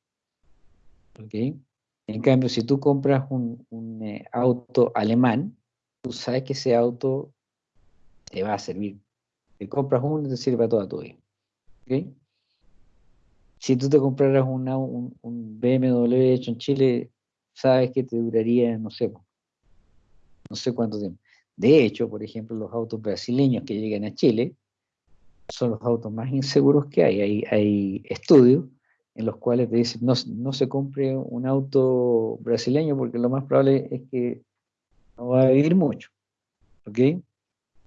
¿Ok? En cambio, si tú compras un, eh, auto alemán, tú sabes que ese auto te va a servir. Si compras uno, te sirve toda tu vida. Si tú te compraras un, BMW hecho en Chile, sabes que te duraría, no sé, no sé cuánto tiempo. De hecho, por ejemplo, los autos brasileños que llegan a Chile son los autos más inseguros que hay. Hay, hay estudios en los cuales te dicen no, no se compre un auto brasileño porque lo más probable es que no va a vivir mucho. ¿Ok?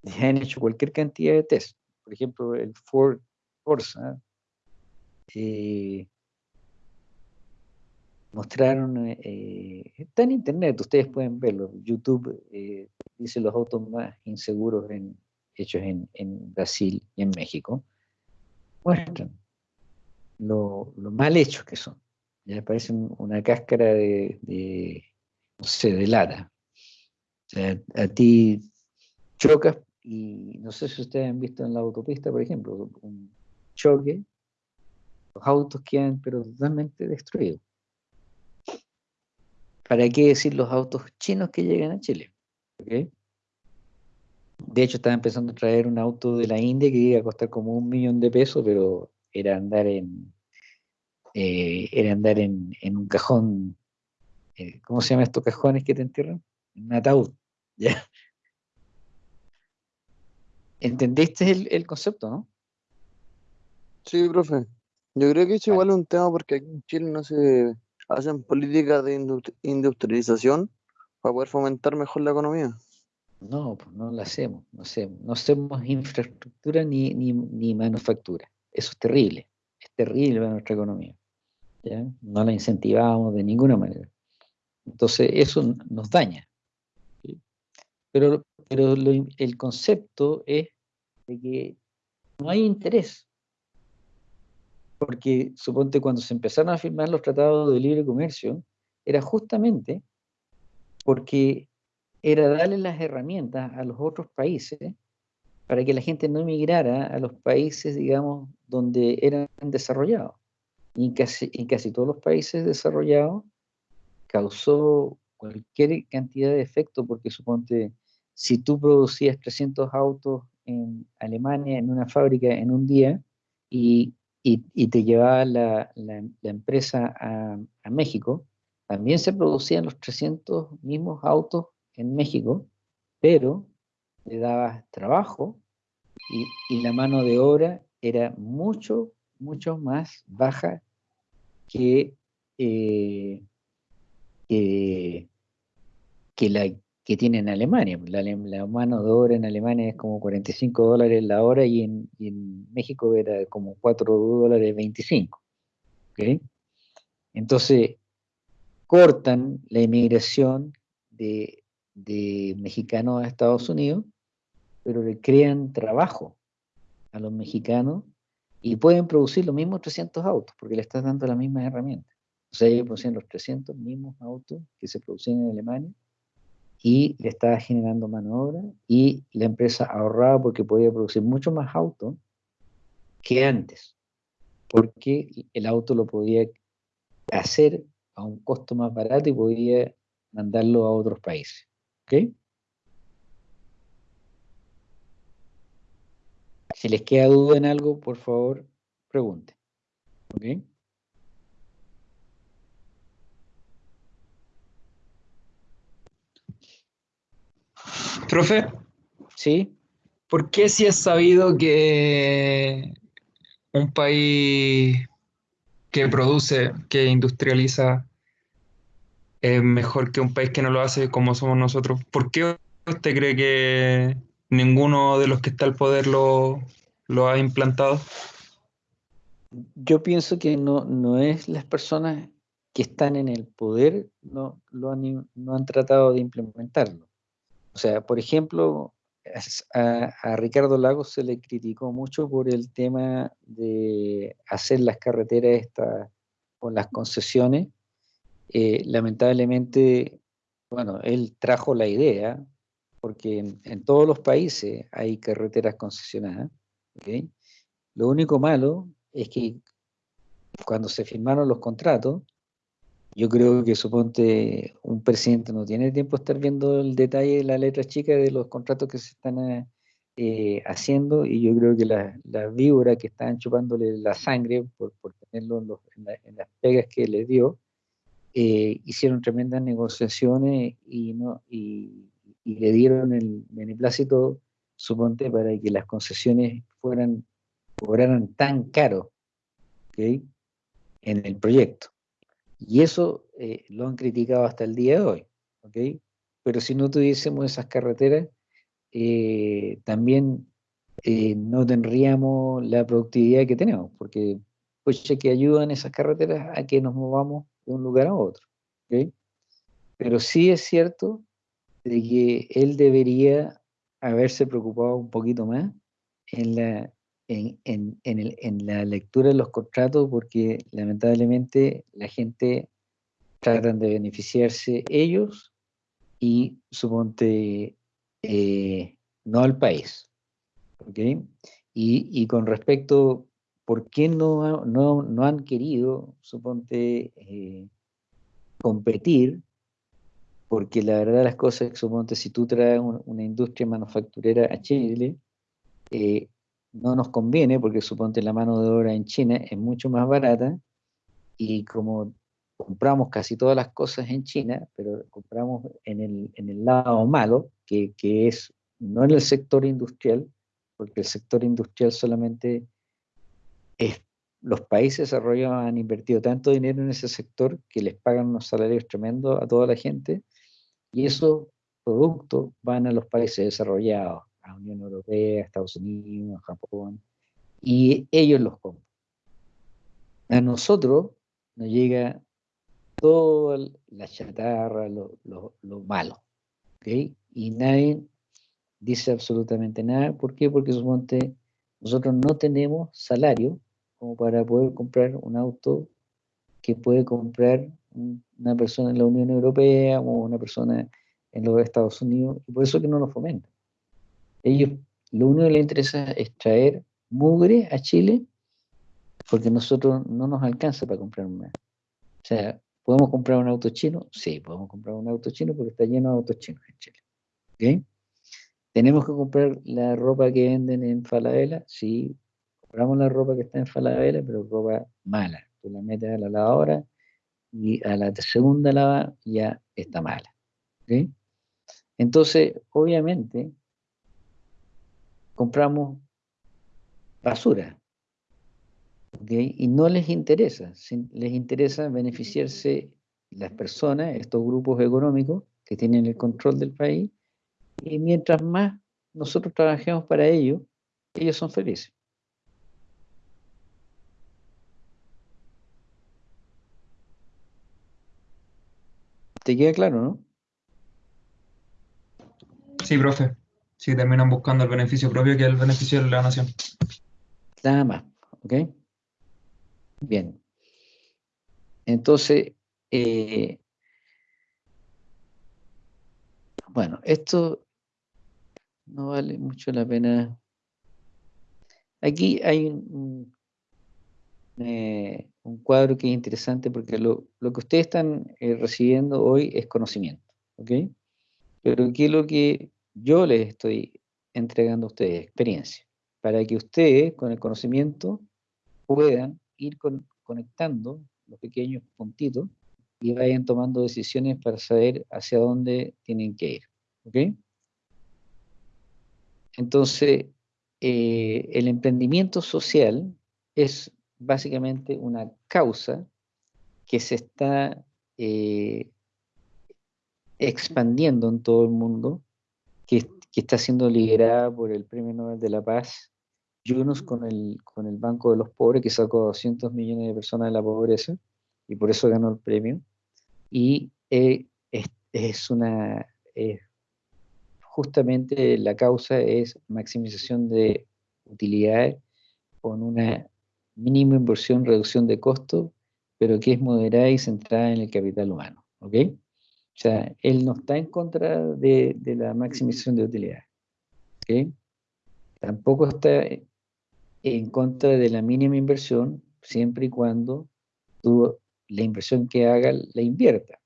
Ya han hecho cualquier cantidad de test. Por ejemplo, el Ford Corsa. Eh, mostraron, eh, está en internet, ustedes pueden verlo. YouTube eh, dice los autos más inseguros en, hechos en, Brasil y en México. Muestran lo, mal hechos que son. Ya parecen una cáscara de, de, no sé, de lata. Sea, a ti chocas y no sé si ustedes han visto en la autopista, por ejemplo, un choque, los autos quedan pero totalmente destruidos. ¿Para qué decir los autos chinos que llegan a Chile? De hecho, estaba empezando a traer un auto de la India que iba a costar como un millón de pesos, pero era andar en, eh, era andar en, un cajón, eh, ¿cómo se llaman estos cajones que te entierran? En un ataúd. ¿ya? ¿Entendiste el, concepto, no? Sí, profe. Yo creo que es igual un tema porque aquí en Chile no se hacen políticas de industrialización para poder fomentar mejor la economía. No, pues no la hacemos, no hacemos, no hacemos infraestructura ni, ni, manufactura. Eso es terrible, es terrible para nuestra economía. No la incentivamos de ninguna manera. Entonces eso nos daña. Pero, pero el concepto es de que no hay interés porque suponte cuando se empezaron a firmar los tratados de libre comercio, era justamente porque era darle las herramientas a los otros países para que la gente no emigrara a los países, digamos, donde eran desarrollados. Y en casi, en casi todos los países desarrollados causó cualquier cantidad de efecto, porque suponte, si tú producías 300 autos en Alemania, en una fábrica, en un día, y y, te llevaba la, empresa a, México, también se producían los 300 mismos autos en México, pero le daba trabajo y, la mano de obra era mucho, mucho más baja que, eh, que, que, la, que tiene en Alemania. La, la, mano de obra en Alemania es como 45 dólares la hora y en, México era como 4 dólares 25. Entonces, cortan la inmigración de, de mexicanos a Estados Unidos, pero le crean trabajo a los mexicanos y pueden producir los mismos 300 autos porque le estás dando las mismas herramientas. O sea, ellos producen los 300 mismos autos que se producían en Alemania y le estaba generando mano de obra y la empresa ahorraba porque podía producir mucho más autos que antes, porque el auto lo podía hacer a un costo más barato y podía mandarlo a otros países. ¿Ok? Si les queda duda en algo, por favor, pregunten. ¿Ok? Profe. Sí. ¿Por qué si es sabido que un país que produce, que industrializa, es mejor que un país que no lo hace como somos nosotros? ¿Por qué usted cree que ninguno de los que está al poder lo, lo ha implantado? Yo pienso que no, no es las personas que están en el poder no, lo han, no han tratado de implementarlo. O sea, por ejemplo, a, Ricardo Lagos se le criticó mucho por el tema de hacer las carreteras estas con las concesiones. Eh, lamentablemente, bueno, él trajo la idea, porque en, todos los países hay carreteras concesionadas. Lo único malo es que cuando se firmaron los contratos, yo creo que suponte un presidente no tiene tiempo de estar viendo el detalle de la letra chica de los contratos que se están eh, eh, haciendo y yo creo que las la víboras que estaban chupándole la sangre por, tenerlo en, las pegas que les dio, eh, hicieron tremendas negociaciones y, no, y le dieron el beneplácito, suponte, para que las concesiones fueran cobraran tan caro en el proyecto. Y eso eh, lo han criticado hasta el día de hoy. Pero si no tuviésemos esas carreteras, eh, también eh, no tendríamos la productividad que tenemos, porque pues que ayudan esas carreteras a que nos movamos de un lugar a otro. Pero sí es cierto de que él debería haberse preocupado un poquito más en la, en, en, en, la lectura de los contratos, porque lamentablemente la gente tratan de beneficiarse ellos y suponte eh, no al país. ¿okay? Y, y, con respecto, ¿por qué no, no, no han querido, suponte, eh, competir? Porque la verdad las cosas suponte, si tú traes una industria manufacturera a Chile, eh, no nos conviene porque suponte la mano de obra en China es mucho más barata y como compramos casi todas las cosas en China, pero compramos en el, en el lado malo, que, que, es no en el sector industrial, porque el sector industrial solamente es, los países desarrollados han invertido tanto dinero en ese sector que les pagan unos salarios tremendos a toda la gente y esos productos van a los países desarrollados, a Unión Europea, a Estados Unidos, a Japón, y ellos los compran. A nosotros nos llega toda la chatarra, lo, lo, malo, ¿okay? Y nadie dice absolutamente nada. ¿Por qué? Porque suponte, nosotros no tenemos salario como para poder comprar un auto que puede comprar una persona en la Unión Europea o una persona en los Estados Unidos, y por eso que no lo fomentan. Ellos, lo único que les interesa es traer mugre a Chile, porque nosotros no nos alcanza para comprar un O sea, ¿podemos comprar un auto chino? Sí, podemos comprar un auto chino porque está lleno de autos chinos en Chile. ¿Okay? ¿Tenemos que comprar la ropa que venden en Falabella? Sí, compramos la ropa que está en Falabella, pero ropa mala. Tú la metes a la lavadora y a la segunda lava ya está mala. ¿okay? Entonces, obviamente, compramos basura. Y no les interesa, les interesa beneficiarse las personas, estos grupos económicos que tienen el control del país, y mientras más nosotros trabajemos para ellos, ellos son felices. ¿Te queda claro, no? Sí, profe si terminan buscando el beneficio propio que es el beneficio de la nación. Nada más, ¿ok? Bien. Entonces, eh, bueno, esto no vale mucho la pena. Aquí hay un, eh, cuadro que es interesante porque lo, que ustedes están eh, recibiendo hoy es conocimiento, ¿ok? Pero aquí lo que yo les estoy entregando a ustedes experiencia, para que ustedes con el conocimiento puedan ir conectando los pequeños puntitos y vayan tomando decisiones para saber hacia dónde tienen que ir. Entonces, eh, el emprendimiento social es básicamente una causa que se está eh, expandiendo en todo el mundo que, está siendo liderada por el Premio Nobel de la Paz, Yunus, con el, con el Banco de los Pobres, que sacó 200 millones de personas de la pobreza, y por eso ganó el premio. Y eh, es, una, justamente la causa es maximización de utilidades con una mínima inversión, reducción de costos, pero que es moderada y centrada en el capital humano. ¿ok?, o sea, él no está en contra de, la maximización de utilidad. Tampoco está en contra de la mínima inversión, siempre y cuando tú, la inversión que haga la invierta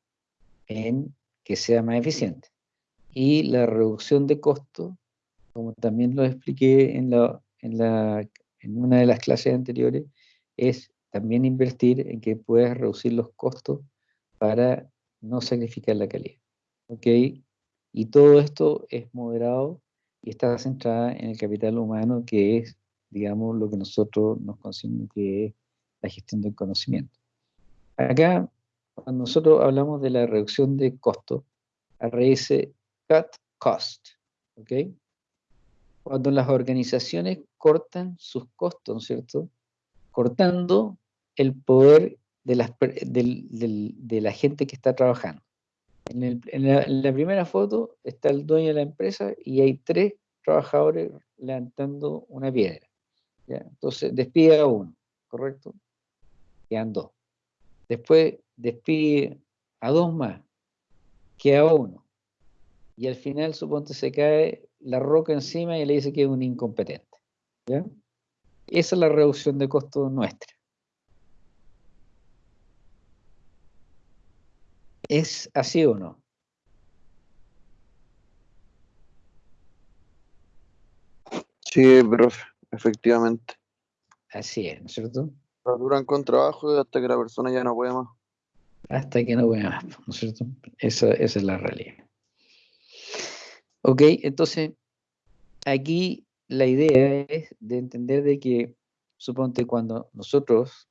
en que sea más eficiente. Y la reducción de costos, como también lo expliqué en, la, en, la, en una de las clases anteriores, es también invertir en que puedas reducir los costos para no sacrificar la calidad. ¿Ok? Y todo esto es moderado y está centrado en el capital humano que es digamos, lo que nosotros nos consideramos que es la gestión del conocimiento. Acá, cuando nosotros hablamos de la reducción de costos, a raíz cut cost, ¿ok? Cuando las organizaciones cortan sus costos, ¿no es cierto? Cortando el poder de, la gente que está trabajando. En, la, primera foto está el dueño de la empresa y hay tres trabajadores levantando una piedra. Entonces despide a uno, ¿correcto? Quedan dos. Después despide a dos más, queda uno. Y al final, suponte, se cae la roca encima y le dice que es un incompetente. Esa es la reducción de costos nuestra. ¿Es así o no? Sí, profe, efectivamente. Así es, ¿no es cierto? Duran con trabajo hasta que la persona ya no puede más. Hasta que no puede más, ¿no es cierto? Esa, esa es la realidad. Ok, entonces, aquí la idea es de entender de que, suponte, cuando nosotros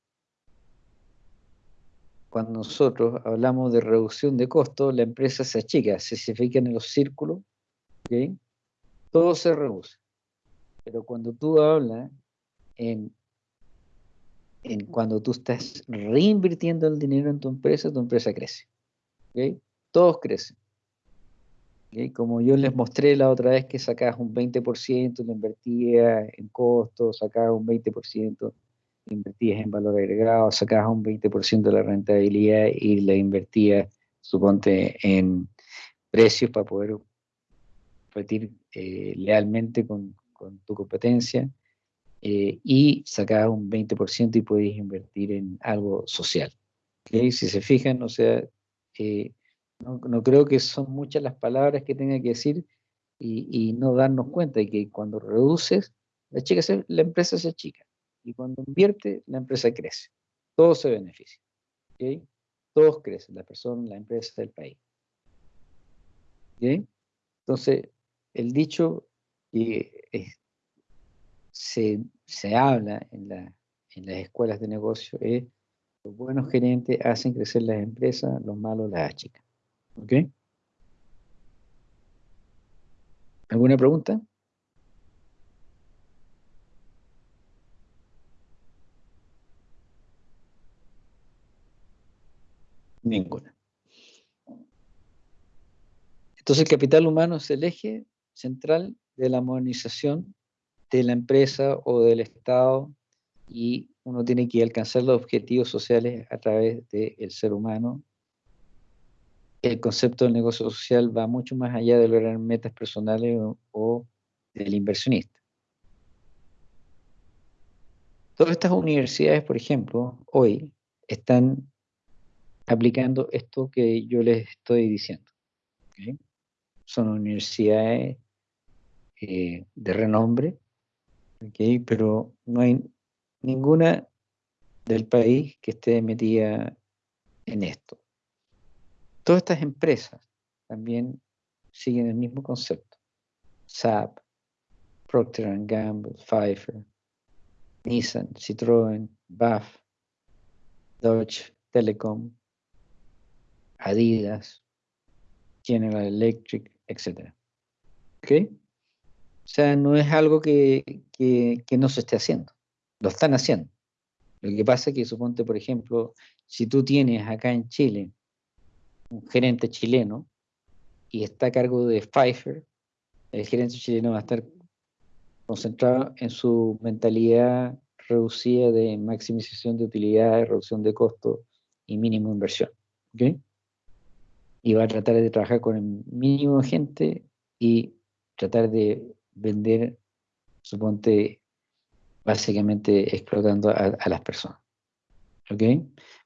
cuando nosotros hablamos de reducción de costos, la empresa se achica, se, fijan en los círculos, todo se reduce. Pero cuando tú hablas en, en cuando tú estás reinvirtiendo el dinero en tu empresa, tu empresa crece. Todos crecen. Como yo les mostré la otra vez que sacabas un 20%, lo invertías en costos, sacabas un 20% invertías en valor agregado, sacabas un 20% de la rentabilidad y la invertías, suponte, en precios para poder competir eh, lealmente con, tu competencia eh, y sacabas un 20% y podías invertir en algo social. Si se fijan, o sea, eh, no, creo que son muchas las palabras que tenga que decir y, y no darnos cuenta de que cuando reduces, la, chica la empresa se achica. Y cuando invierte, la empresa crece. Todos se benefician. Todos crecen, la persona, la empresa, el país. Entonces, el dicho que se, habla en, en las escuelas de negocio es los buenos gerentes hacen crecer las empresas, los malos las achican. ¿Ok? ¿Alguna pregunta? Ninguna. Entonces el capital humano es el eje central de la modernización de la empresa o del Estado y uno tiene que alcanzar los objetivos sociales a través del ser humano. El concepto del negocio social va mucho más allá de lograr metas personales o, o del inversionista. Todas estas universidades, por ejemplo, hoy están aplicando esto que yo les estoy diciendo. Son universidades eh, de renombre, pero no hay ninguna del país que esté metida en esto. Todas estas empresas también siguen el mismo concepto. SAP, Procter Gamble, Pfeiffer, Nissan, Citroën, BAF, Deutsche Telekom, Adidas, General Electric, etc. ¿Ok? O sea, no es algo que, no se esté haciendo, lo están haciendo. Lo que pasa es que suponte, por ejemplo, si tú tienes acá en Chile un gerente chileno y está a cargo de Pfeiffer, el gerente chileno va a estar concentrado en su mentalidad reducida de maximización de utilidades, reducción de costos y mínimo inversión. ¿okay? Y va a tratar de trabajar con el mínimo de gente y tratar de vender, suponte, básicamente explotando a, las personas. ¿Ok?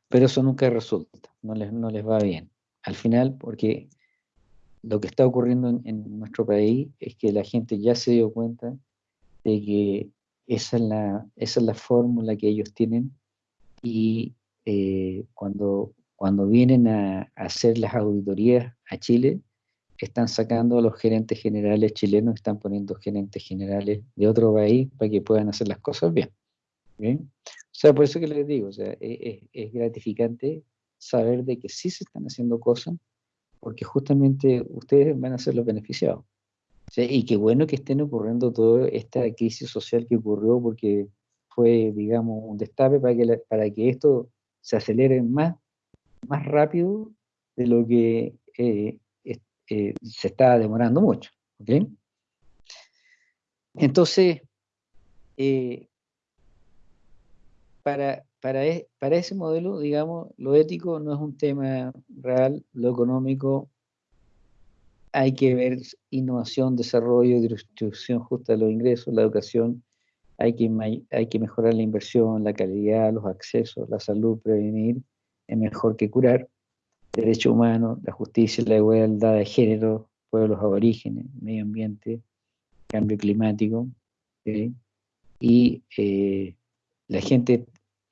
Pero eso nunca resulta, no les, no les va bien. Al final, porque lo que está ocurriendo en, nuestro país es que la gente ya se dio cuenta de que esa es la, esa es la fórmula que ellos tienen y eh, cuando cuando vienen a, hacer las auditorías a Chile, están sacando a los gerentes generales chilenos, están poniendo gerentes generales de otro país para que puedan hacer las cosas bien. ¿bien? O sea, por eso que les digo, o sea, es, es gratificante saber de que sí se están haciendo cosas, porque justamente ustedes van a ser los beneficiados. y qué bueno que estén ocurriendo toda esta crisis social que ocurrió, porque fue, digamos, un destape para que, para que esto se acelere más, más rápido de lo que eh, eh, se está demorando mucho. Entonces, eh, para, e, para ese modelo, digamos, lo ético no es un tema real, lo económico hay que ver innovación, desarrollo, distribución justa de los ingresos, la educación, hay que, hay que mejorar la inversión, la calidad, los accesos, la salud, prevenir es mejor que curar, derechos humanos, la justicia, la igualdad de género, pueblos aborígenes, medio ambiente, cambio climático, y eh, la gente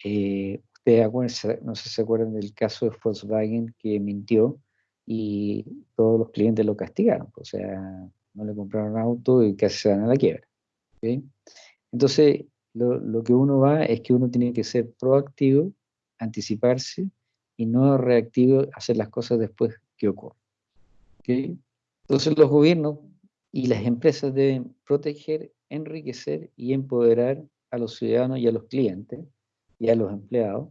eh, ustedes no sé si se acuerdan del caso de Volkswagen que mintió y todos los clientes lo castigaron, o sea, no le compraron auto y casi se dan a la quiebra. Entonces, lo, que uno va es que uno tiene que ser proactivo, anticiparse y no reactivo, hacer las cosas después que ocurre. Entonces, los gobiernos y las empresas deben proteger, enriquecer y empoderar a los ciudadanos y a los clientes y a los empleados,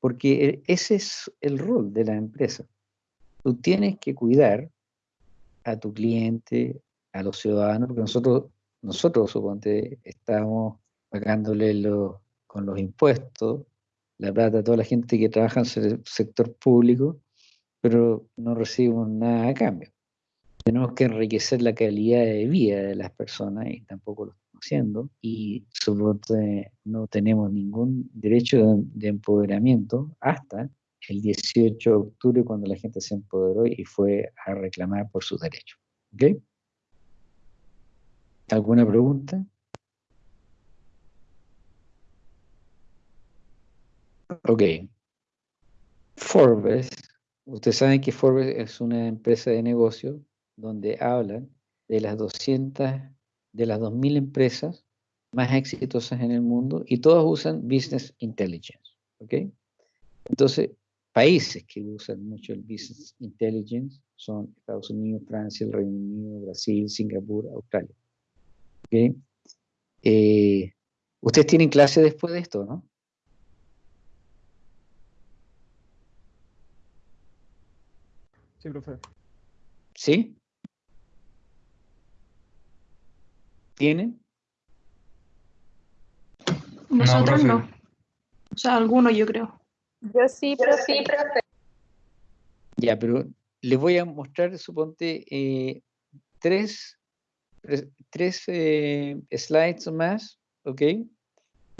porque e, ese es el rol de la empresa. Tú tienes que cuidar a tu cliente, a los ciudadanos, porque nosotros, nosotros suponte, estamos pagándole con los impuestos la plata a toda la gente que trabaja en el sector público, pero no recibimos nada a cambio. Tenemos que enriquecer la calidad de vida de las personas y tampoco lo haciendo y no tenemos ningún derecho de, empoderamiento hasta el 18 de octubre cuando la gente se empoderó y fue a reclamar por sus derechos. ¿Ok? ¿Alguna pregunta? Ok. Forbes, ustedes saben que Forbes es una empresa de negocio donde hablan de las 200 de las 2.000 empresas más exitosas en el mundo y todas usan Business Intelligence. ¿ok? Entonces, países que usan mucho el Business Intelligence son Estados Unidos, Francia, el Reino Unido, Brasil, Singapur, Australia. ¿ok? Eh, Ustedes tienen clase después de esto, ¿no? Sí, profe. ¿Sí? ¿Tienen? Nosotros no. O sea, algunos yo creo. Yo sí, pero sí, profe. Ya, pero les voy a mostrar, suponte, eh, tres, tres eh, slides más, ¿ok?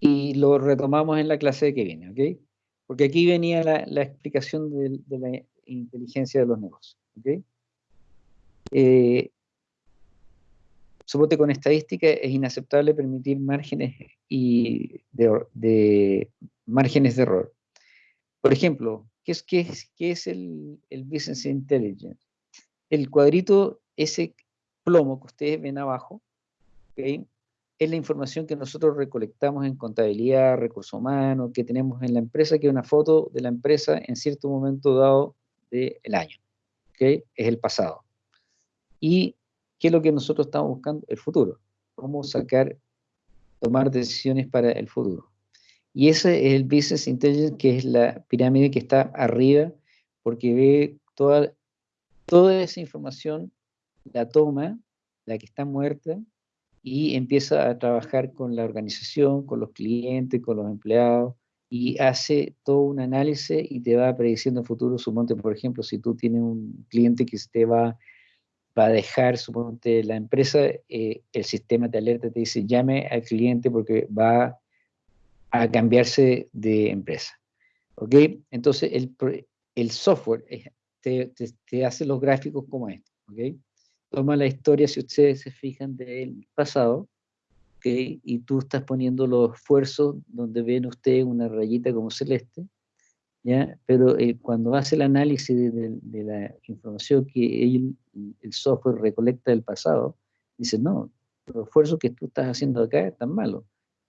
Y lo retomamos en la clase que viene, ¿ok? Porque aquí venía la, explicación de, la inteligencia de los negocios, ¿ok? Eh, Suponte con estadística es inaceptable permitir márgenes, y de, márgenes de error. Por ejemplo, ¿qué es, qué es, qué es el, Business Intelligence? El cuadrito, ese plomo que ustedes ven abajo, es la información que nosotros recolectamos en contabilidad, recursos humanos, que tenemos en la empresa, que es una foto de la empresa en cierto momento dado del año. Es el pasado. Y ¿Qué es lo que nosotros estamos buscando? El futuro. Cómo sacar, tomar decisiones para el futuro. Y ese es el Business Intelligence, que es la pirámide que está arriba, porque ve toda, toda esa información, la toma, la que está muerta, y empieza a trabajar con la organización, con los clientes, con los empleados, y hace todo un análisis y te va prediciendo futuro. Suponte, por ejemplo, si tú tienes un cliente que te va va a dejar, suponte, la empresa, eh, el sistema de alerta te dice llame al cliente porque va a cambiarse de empresa. ¿Ok? Entonces el, el software te, te, hace los gráficos como este. ¿Ok? Toma la historia, si ustedes se fijan, del pasado, ¿ok? Y tú estás poniendo los esfuerzos donde ven ustedes una rayita como celeste, ¿ya? Pero eh, cuando hace el análisis de, la información que el, el software recolecta del pasado, dice, no, los esfuerzos que tú estás haciendo acá están malos.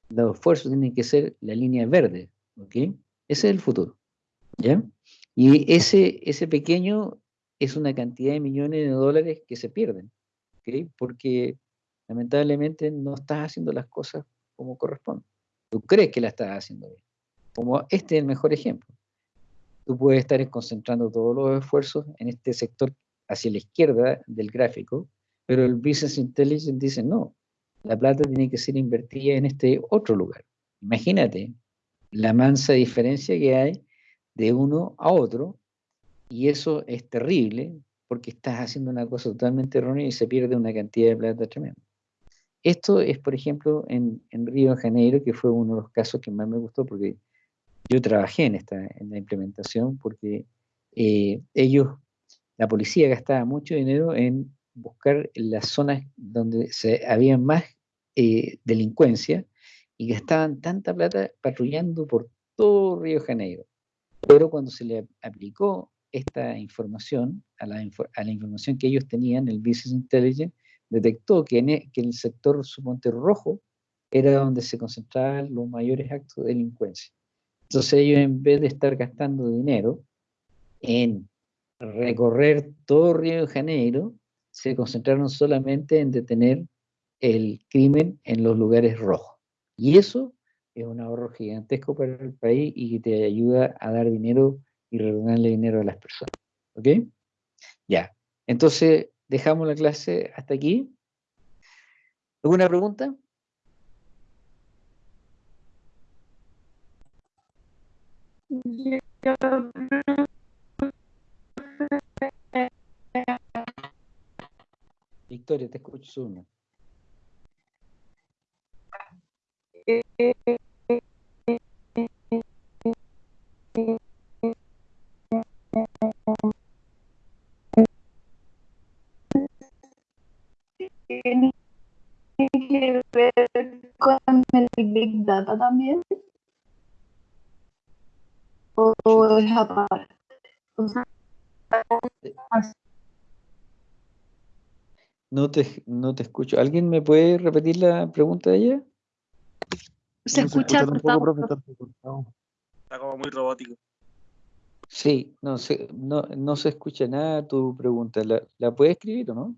Los esfuerzos tienen que ser la línea verde, ¿ok? Ese es el futuro, ¿ya? Y ese, ese pequeño es una cantidad de millones de dólares que se pierden, ¿ok? Porque lamentablemente no estás haciendo las cosas como corresponde. Tú crees que la estás haciendo bien. Como este es el mejor ejemplo. Tú puedes estar concentrando todos los esfuerzos en este sector hacia la izquierda del gráfico, pero el Business Intelligence dice, no, la plata tiene que ser invertida en este otro lugar. Imagínate la mansa diferencia que hay de uno a otro, y eso es terrible porque estás haciendo una cosa totalmente errónea y se pierde una cantidad de plata tremenda. Esto es, por ejemplo, en, Río de Janeiro, que fue uno de los casos que más me gustó porque yo trabajé en, esta, en la implementación porque eh, ellos, la policía gastaba mucho dinero en buscar las zonas donde se, había más eh, delincuencia y gastaban tanta plata patrullando por todo Río de Janeiro. Pero cuando se le aplicó esta información a la, a la información que ellos tenían, el Business Intelligence, detectó e, que el sector suponte rojo era donde se concentraban los mayores actos de delincuencia. Entonces ellos en vez de estar gastando dinero en recorrer todo Río de Janeiro, se concentraron solamente en detener el crimen en los lugares rojos. Y eso es un ahorro gigantesco para el país y que te ayuda a dar dinero y retornarle dinero a las personas. ¿Ok? Ya. Entonces, dejamos la clase hasta aquí. ¿Alguna pregunta? Victoria, te escucho. También? ¿O es aparte? no te, no te escucho. ¿Alguien me puede repetir la pregunta de ella? Se, escucha, poco, Está como muy robótico. Sí, no se, no, no se escucha nada tu pregunta. ¿La, ¿La puedes escribir o no?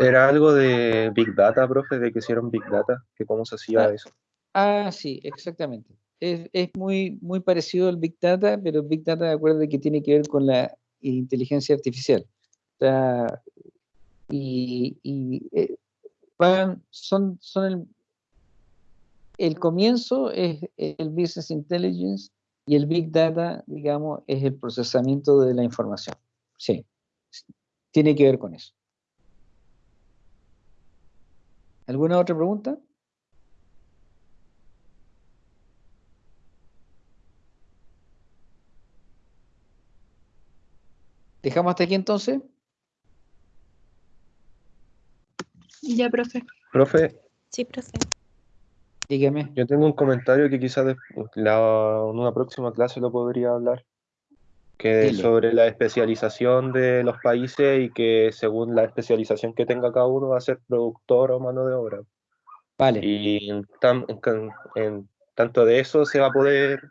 Era algo de Big Data, profe, de que hicieron Big Data, que cómo se hacía ah, eso. Ah, sí, exactamente. Es, es, muy, muy parecido al Big Data, pero Big Data, acuérdate que tiene que ver con la inteligencia artificial. O sea, y, y eh, son, son el, el comienzo es el Business Intelligence y el Big Data, digamos, es el procesamiento de la información. Sí, tiene que ver con eso. ¿Alguna otra pregunta? ¿Dejamos hasta aquí entonces? Ya, profe. Profe. Sí, profe. Dígame. Yo tengo un comentario que quizás en una próxima clase lo podría hablar que sobre la especialización de los países y que según la especialización que tenga cada uno va a ser productor o mano de obra. Vale. Y en, tanto de eso se va a poder,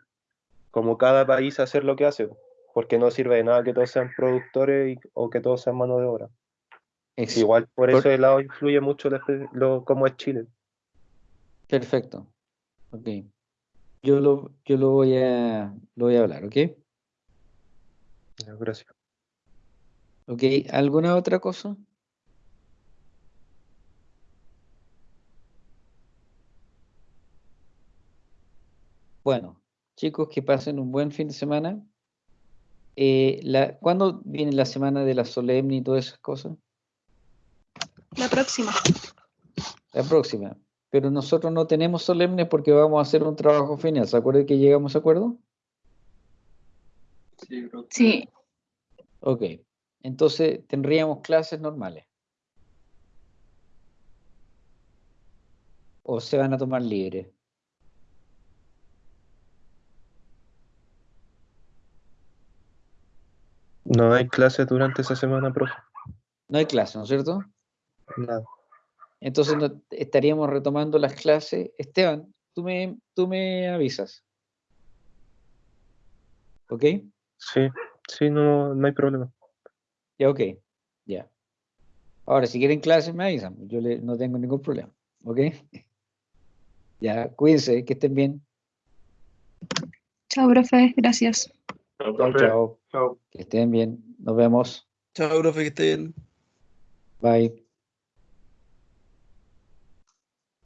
como cada país, hacer lo que hace, porque no sirve de nada que todos sean productores o que todos sean mano de obra. Igual por, eso el lado influye mucho lo, cómo es Chile. Perfecto. Ok. Yo lo, yo lo voy a lo voy a hablar, ¿ok? Gracias. Ok, ¿alguna otra cosa? Bueno, chicos, que pasen un buen fin de semana. Eh, la, ¿Cuándo viene la semana de la solemne y todas esas cosas? La próxima. La próxima. Pero nosotros no tenemos solemne porque vamos a hacer un trabajo final. ¿Se acuerdan que llegamos a acuerdo? Sí. Ok. Entonces tendríamos clases normales. ¿O se van a tomar libre? No hay clases durante esa semana, profe. No hay clase, ¿no es cierto? Nada. Entonces estaríamos retomando las clases. Esteban, tú me, tú me avisas. ¿Ok? Sí, sí, no, no hay problema. Ya, ok. Ya. Ahora, si quieren clases, me avisan. Yo no tengo ningún problema. ¿Ok? Ya, cuídense, que estén bien. Chao, profe. Gracias. Chao, chao. Que estén bien. Nos vemos. Chao, profe, que estén bien. Bye.